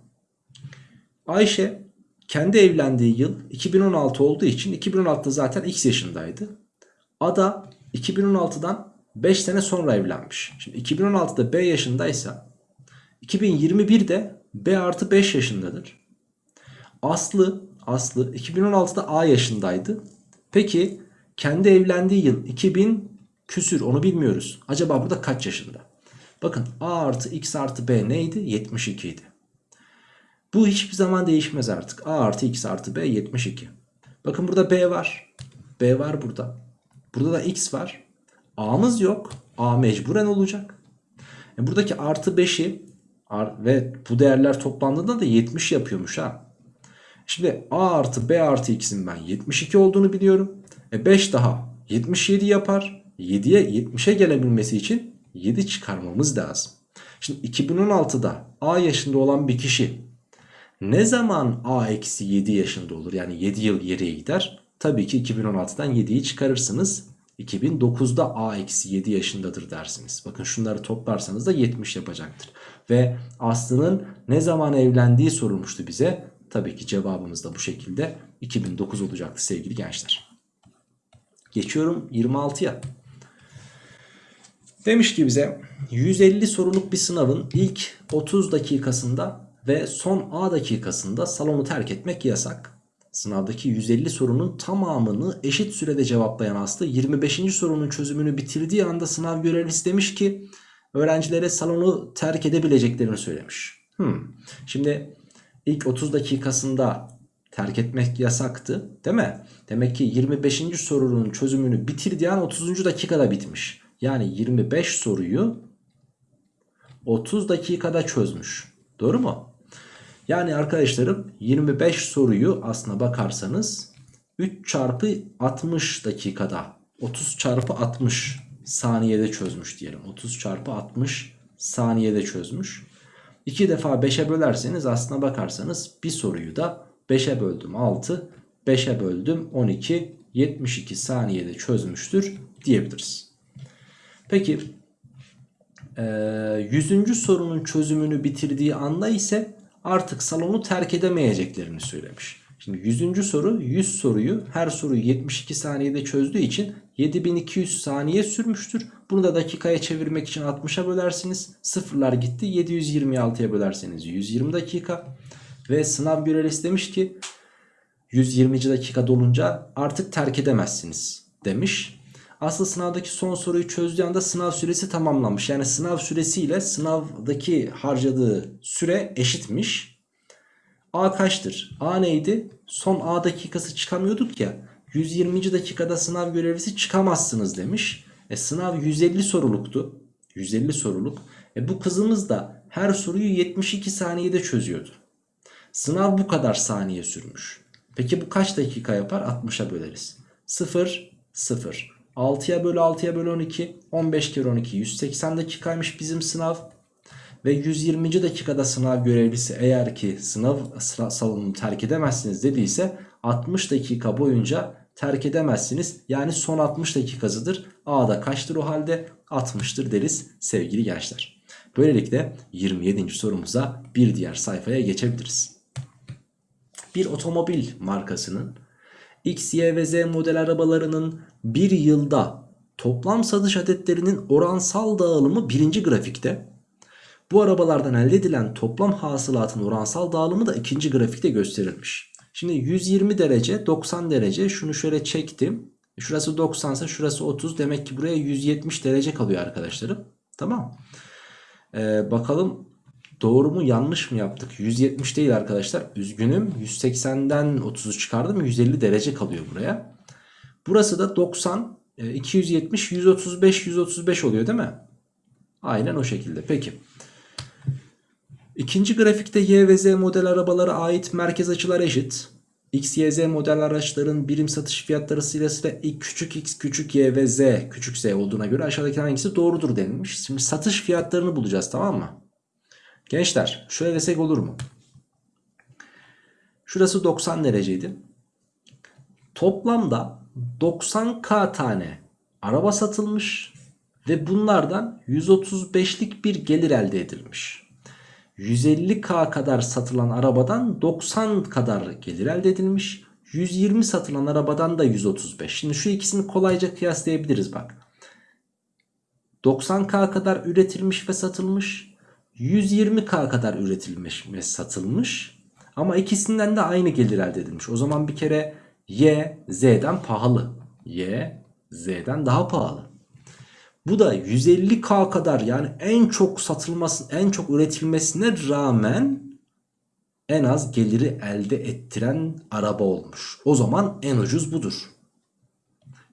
Ayşe kendi evlendiği yıl 2016 olduğu için 2016'da zaten X yaşındaydı. Ada 2016'dan 5 sene sonra evlenmiş. Şimdi 2016'da B yaşındaysa 2021'de B artı 5 yaşındadır. Aslı Aslı 2016'da A yaşındaydı. Peki kendi evlendiği yıl 2000 küsür onu bilmiyoruz. Acaba burada kaç yaşında? Bakın A artı X artı B neydi? 72 idi. Bu hiçbir zaman değişmez artık. A artı X artı B 72. Bakın burada B var. B var burada. Burada da X var. A'mız yok. A mecburen olacak. E buradaki artı 5'i ve bu değerler toplandığında da 70 yapıyormuş ha. Şimdi A artı B artı X'in ben 72 olduğunu biliyorum. E 5 daha 77 yapar. 7'ye 70'e gelebilmesi için 7 çıkarmamız lazım. Şimdi 2016'da A yaşında olan bir kişi ne zaman A eksi 7 yaşında olur? Yani 7 yıl geriye gider. Tabii ki 2016'dan 7'yi çıkarırsınız. 2009'da A eksi 7 yaşındadır dersiniz. Bakın şunları toplarsanız da 70 yapacaktır. Ve Aslı'nın ne zaman evlendiği sorulmuştu bize. Tabii ki cevabımız da bu şekilde 2009 olacaktı sevgili gençler. Geçiyorum 26'ya. Demiş ki bize 150 soruluk bir sınavın ilk 30 dakikasında ve son A dakikasında salonu terk etmek yasak. Sınavdaki 150 sorunun tamamını eşit sürede cevaplayan Aslı 25. sorunun çözümünü bitirdiği anda sınav görevlisi demiş ki öğrencilere salonu terk edebileceklerini söylemiş. Hmm. Şimdi ilk 30 dakikasında terk etmek yasaktı değil mi? Demek ki 25. sorunun çözümünü bitirdiği an 30. dakikada bitmiş. Yani 25 soruyu 30 dakikada çözmüş. Doğru mu? Yani arkadaşlarım 25 soruyu aslına bakarsanız 3 çarpı 60 dakikada 30 çarpı 60 saniyede çözmüş diyelim. 30 çarpı 60 saniyede çözmüş. 2 defa 5'e bölerseniz aslına bakarsanız bir soruyu da 5'e böldüm 6, 5'e böldüm 12, 72 saniyede çözmüştür diyebiliriz. Peki 100. sorunun çözümünü bitirdiği anda ise artık salonu terk edemeyeceklerini söylemiş. Şimdi 100. soru 100 soruyu her soruyu 72 saniyede çözdüğü için 7200 saniye sürmüştür. Bunu da dakikaya çevirmek için 60'a bölersiniz. Sıfırlar gitti 726'ya bölerseniz 120 dakika. Ve sınav görevlisi demiş ki 120. dakika dolunca artık terk edemezsiniz demiş. Aslında sınavdaki son soruyu çözdüğü anda sınav süresi tamamlanmış. Yani sınav süresiyle sınavdaki harcadığı süre eşitmiş. A kaçtır? A neydi? Son A dakikası çıkamıyorduk ya. 120. dakikada sınav görevlisi çıkamazsınız demiş. E, sınav 150 soruluktu. 150 soruluk. E, bu kızımız da her soruyu 72 saniyede çözüyordu. Sınav bu kadar saniye sürmüş. Peki bu kaç dakika yapar? 60'a böleriz. 0, 0. 6'ya bölü 6'ya bölü 12. 15 kere 12 180 dakikaymış bizim sınav. Ve 120. dakikada sınav görevlisi eğer ki sınav salonunu terk edemezsiniz dediyse 60 dakika boyunca terk edemezsiniz. Yani son 60 dakikasıdır. A'da kaçtır o halde? 60'tır deriz sevgili gençler. Böylelikle 27. sorumuza bir diğer sayfaya geçebiliriz. Bir otomobil markasının X, Y ve Z model arabalarının bir yılda toplam satış adetlerinin oransal dağılımı birinci grafikte. Bu arabalardan elde edilen toplam hasılatın oransal dağılımı da ikinci grafikte gösterilmiş. Şimdi 120 derece 90 derece şunu şöyle çektim. Şurası 90 ise şurası 30 demek ki buraya 170 derece kalıyor arkadaşlarım. Tamam. Ee, bakalım doğru mu yanlış mı yaptık? 170 değil arkadaşlar. Üzgünüm. 180'den 30'u çıkardım. 150 derece kalıyor buraya. Burası da 90, 270, 135, 135 oluyor değil mi? Aynen o şekilde. Peki. İkinci grafikte Y ve Z model arabalara ait merkez açılar eşit. X, Y, Z model araçların birim satış fiyatları ilk küçük x küçük y ve z küçük z olduğuna göre aşağıdaki hangisi doğrudur denilmiş. Şimdi satış fiyatlarını bulacağız tamam mı? Gençler şöyle desek olur mu? Şurası 90 dereceydi. Toplamda 90k tane araba satılmış ve bunlardan 135'lik bir gelir elde edilmiş. 150k kadar satılan arabadan 90 kadar gelir elde edilmiş. 120 satılan arabadan da 135. Şimdi şu ikisini kolayca kıyaslayabiliriz bak. 90k kadar üretilmiş ve satılmış. 120k kadar üretilmiş ve satılmış. Ama ikisinden de aynı gelir elde edilmiş. O zaman bir kere Y Z'den pahalı. Y Z'den daha pahalı. Bu da 150K kadar yani en çok satılması, en çok üretilmesine rağmen en az geliri elde ettiren araba olmuş. O zaman en ucuz budur.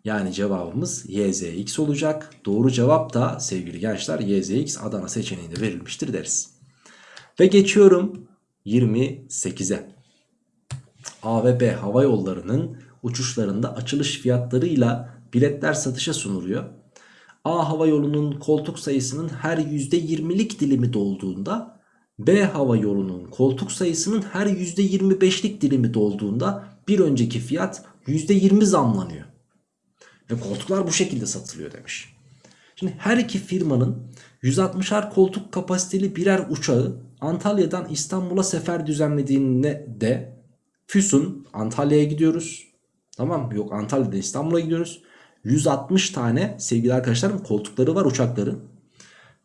Yani cevabımız YZX olacak. Doğru cevap da sevgili gençler YZX Adana seçeneğinde verilmiştir deriz. Ve geçiyorum 28'e. A ve B hava yollarının uçuşlarında açılış fiyatlarıyla biletler satışa sunuluyor. A hava yolunun koltuk sayısının her %20'lik dilimi dolduğunda B hava yolunun koltuk sayısının her %25'lik dilimi dolduğunda bir önceki fiyat %20 zamlanıyor. Ve koltuklar bu şekilde satılıyor demiş. Şimdi her iki firmanın 160'ar koltuk kapasiteli birer uçağı Antalya'dan İstanbul'a sefer düzenlediğinde de Füsun Antalya'ya gidiyoruz. Tamam yok Antalya'dan İstanbul'a gidiyoruz. 160 tane sevgili arkadaşlarım koltukları var uçakların.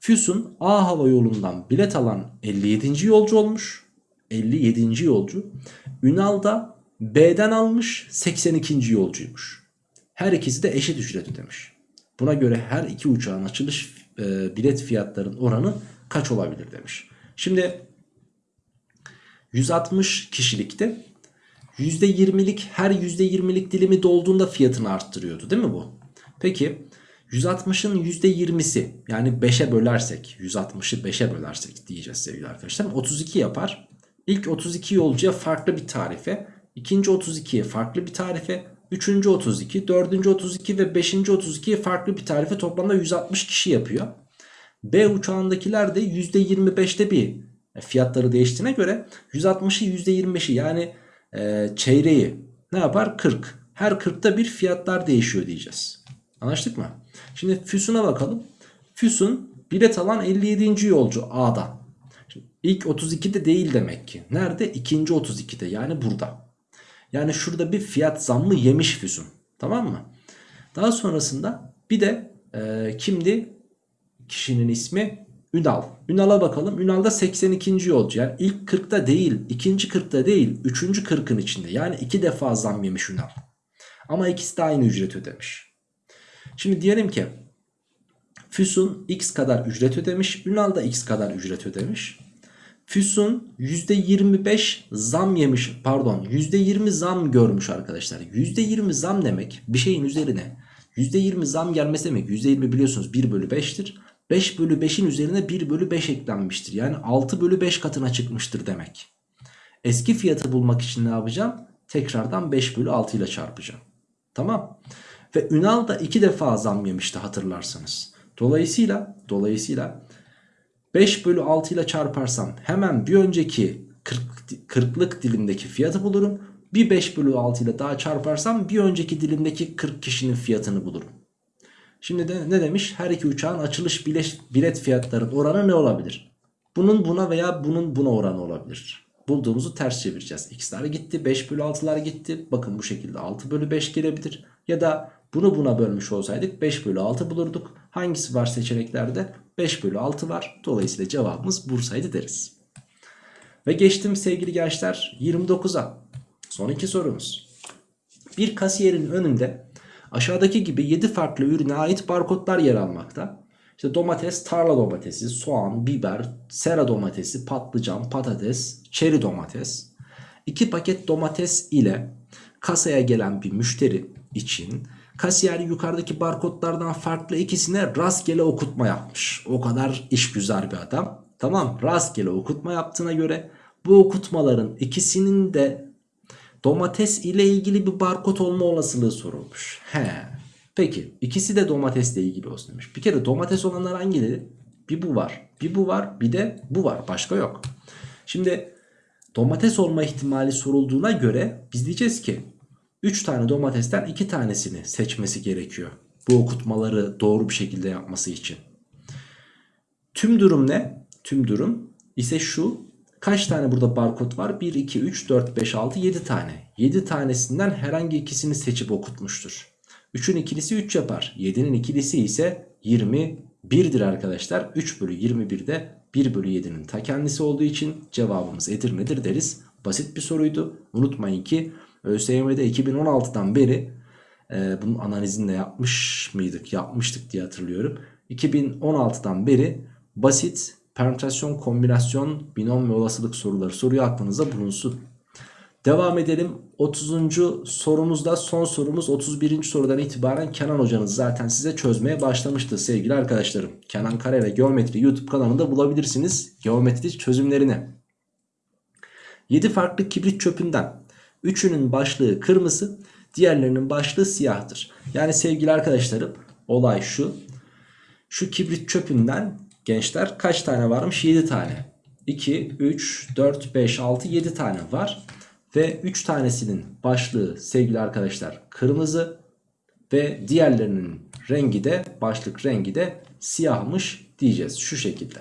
Füsun A hava yolundan bilet alan 57. yolcu olmuş. 57. yolcu. Ünal da B'den almış 82. yolcuymuş. Her ikisi de eşit ücret ödemiş. Buna göre her iki uçağın açılış e, bilet fiyatlarının oranı kaç olabilir demiş. Şimdi 160 kişilikte %20'lik her %20'lik dilimi dolduğunda fiyatını arttırıyordu değil mi bu? Peki 160'ın %20'si yani 5'e bölersek 160'ı 5'e bölersek diyeceğiz sevgili arkadaşlar 32 yapar. İlk 32 yolcuya farklı bir tarife, ikinci 32'ye farklı bir tarife, üçüncü 32, dördüncü 32 ve beşinci 32'ye farklı bir tarife toplamda 160 kişi yapıyor. B uçağındakiler de %25'te bir fiyatları değiştiğine göre 160'ı %25'i yani e, çeyreği ne yapar? 40. Her 40'ta bir fiyatlar değişiyor diyeceğiz. Anlaştık mı? Şimdi Füsun'a bakalım. Füsun bilet alan 57. yolcu A'da. Şimdi ilk 32'de değil demek ki. Nerede? İkinci 32'de yani burada. Yani şurada bir fiyat zammı yemiş Füsun. Tamam mı? Daha sonrasında bir de e, kimdi? Kişinin ismi Ünal. Ünal'a bakalım. Ünal da 82. yolcu. Yani ilk 40'ta değil, ikinci 40'ta değil, üçüncü 40'ın içinde. Yani iki defa zam yemiş Ünal. Ama ikisi de aynı ücret ödemiş. Şimdi diyelim ki Füsun x kadar ücret ödemiş. Ünal da x kadar ücret ödemiş. Füsun %25 zam yemiş pardon %20 zam görmüş arkadaşlar. %20 zam demek bir şeyin üzerine %20 zam gelmesi demek. %20 biliyorsunuz 1 bölü 5'tir. 5 bölü 5'in üzerine 1 bölü 5 eklenmiştir. Yani 6 bölü 5 katına çıkmıştır demek. Eski fiyatı bulmak için ne yapacağım? Tekrardan 5 bölü 6 ile çarpacağım. Tamam. Ve Ünal da 2 defa zam yemişti hatırlarsanız. Dolayısıyla dolayısıyla 5 bölü 6 ile çarparsam hemen bir önceki 40, 40'lık dilimdeki fiyatı bulurum. Bir 5 bölü 6 ile daha çarparsam bir önceki dilimdeki 40 kişinin fiyatını bulurum. Şimdi de ne demiş? Her iki uçağın açılış bilet, fiyatlarının oranı ne olabilir? Bunun buna veya bunun buna oranı olabilir. Bulduğumuzu ters çevireceğiz. X'ler gitti 5 bölü 6'lar gitti. Bakın bu şekilde 6 bölü 5 gelebilir. Ya da bunu buna bölmüş olsaydık 5 bölü 6 bulurduk. Hangisi var seçeneklerde? 5 bölü 6 var. Dolayısıyla cevabımız Bursa'ydı deriz. Ve geçtim sevgili gençler 29'a. Son iki sorumuz. Bir kasiyerin önünde aşağıdaki gibi 7 farklı ürüne ait barkodlar yer almakta. İşte domates, tarla domatesi, soğan, biber, sera domatesi, patlıcan, patates, çeri domates. 2 paket domates ile kasaya gelen bir müşteri için kasiyer yukarıdaki barkodlardan farklı ikisine rastgele okutma yapmış. O kadar işgüzar bir adam. Tamam rastgele okutma yaptığına göre bu okutmaların ikisinin de domates ile ilgili bir barkod olma olasılığı sorulmuş. He. Peki ikisi de domatesle ilgili olsun demiş. Bir kere domates olanlar hangileri? Bir bu var. Bir bu var. Bir de bu var. Başka yok. Şimdi domates olma ihtimali sorulduğuna göre biz diyeceğiz ki 3 tane domatesten 2 tanesini seçmesi gerekiyor. Bu okutmaları doğru bir şekilde yapması için. Tüm durum ne? Tüm durum ise şu. Kaç tane burada barkod var? 1, 2, 3, 4, 5, 6, 7 tane. 7 tanesinden herhangi ikisini seçip okutmuştur. 3'ün ikilisi 3 yapar. 7'nin ikilisi ise 21'dir arkadaşlar. 3 bölü 21 de 1 bölü 7'nin ta kendisi olduğu için cevabımız Edirne'dir deriz. Basit bir soruydu. Unutmayın ki ÖSYM'de 2016'dan beri e, bunun analizini de yapmış mıydık? Yapmıştık diye hatırlıyorum. 2016'dan beri basit permütasyon, kombinasyon, binom ve olasılık soruları soruyu aklınıza bulunsun. Devam edelim. 30. sorumuzda son sorumuz 31. sorudan itibaren Kenan hocanız zaten size çözmeye başlamıştı sevgili arkadaşlarım. Kenan Kare ve Geometri YouTube kanalında bulabilirsiniz geometri çözümlerini. 7 farklı kibrit çöpünden 3'ünün başlığı kırmızı, diğerlerinin başlığı siyahtır. Yani sevgili arkadaşlarım olay şu. Şu kibrit çöpünden gençler kaç tane varmış? 7 tane. 2, 3, 4, 5, 6, 7 tane var. Ve 3 tanesinin başlığı sevgili arkadaşlar kırmızı. Ve diğerlerinin rengi de başlık rengi de siyahmış diyeceğiz şu şekilde.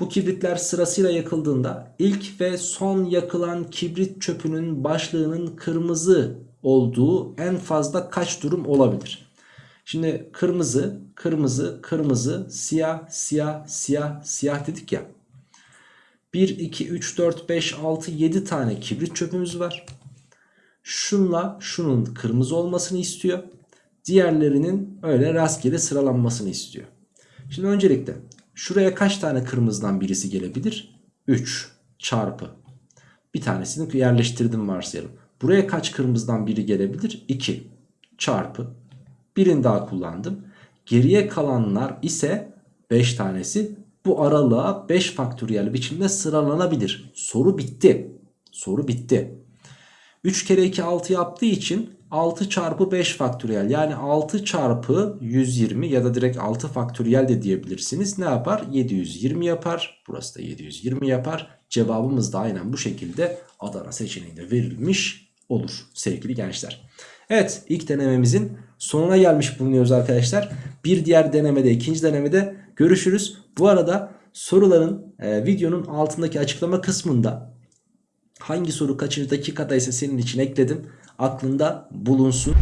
Bu kibritler sırasıyla yakıldığında ilk ve son yakılan kibrit çöpünün başlığının kırmızı olduğu en fazla kaç durum olabilir? Şimdi kırmızı, kırmızı, kırmızı, siyah, siyah, siyah, siyah dedik ya. 1, 2, 3, 4, 5, 6, 7 tane kibrit çöpümüz var. Şunla şunun kırmızı olmasını istiyor. Diğerlerinin öyle rastgele sıralanmasını istiyor. Şimdi öncelikle Şuraya kaç tane kırmızıdan birisi gelebilir? 3 çarpı. Bir tanesini yerleştirdim varsayalım. Buraya kaç kırmızıdan biri gelebilir? 2 çarpı. Birini daha kullandım. Geriye kalanlar ise 5 tanesi bu aralığa 5 faktöriyel biçimde sıralanabilir. Soru bitti. Soru bitti. 3 kere 2 6 yaptığı için 6 çarpı 5 faktöriyel yani 6 çarpı 120 ya da direkt 6 faktöriyel de diyebilirsiniz. Ne yapar? 720 yapar. Burası da 720 yapar. Cevabımız da aynen bu şekilde Adana seçeneğinde verilmiş olur sevgili gençler. Evet ilk denememizin sonuna gelmiş bulunuyoruz arkadaşlar. Bir diğer denemede ikinci denemede görüşürüz. Bu arada soruların e, videonun altındaki açıklama kısmında hangi soru kaçıncı dakikada ise senin için ekledim. Aklında bulunsun.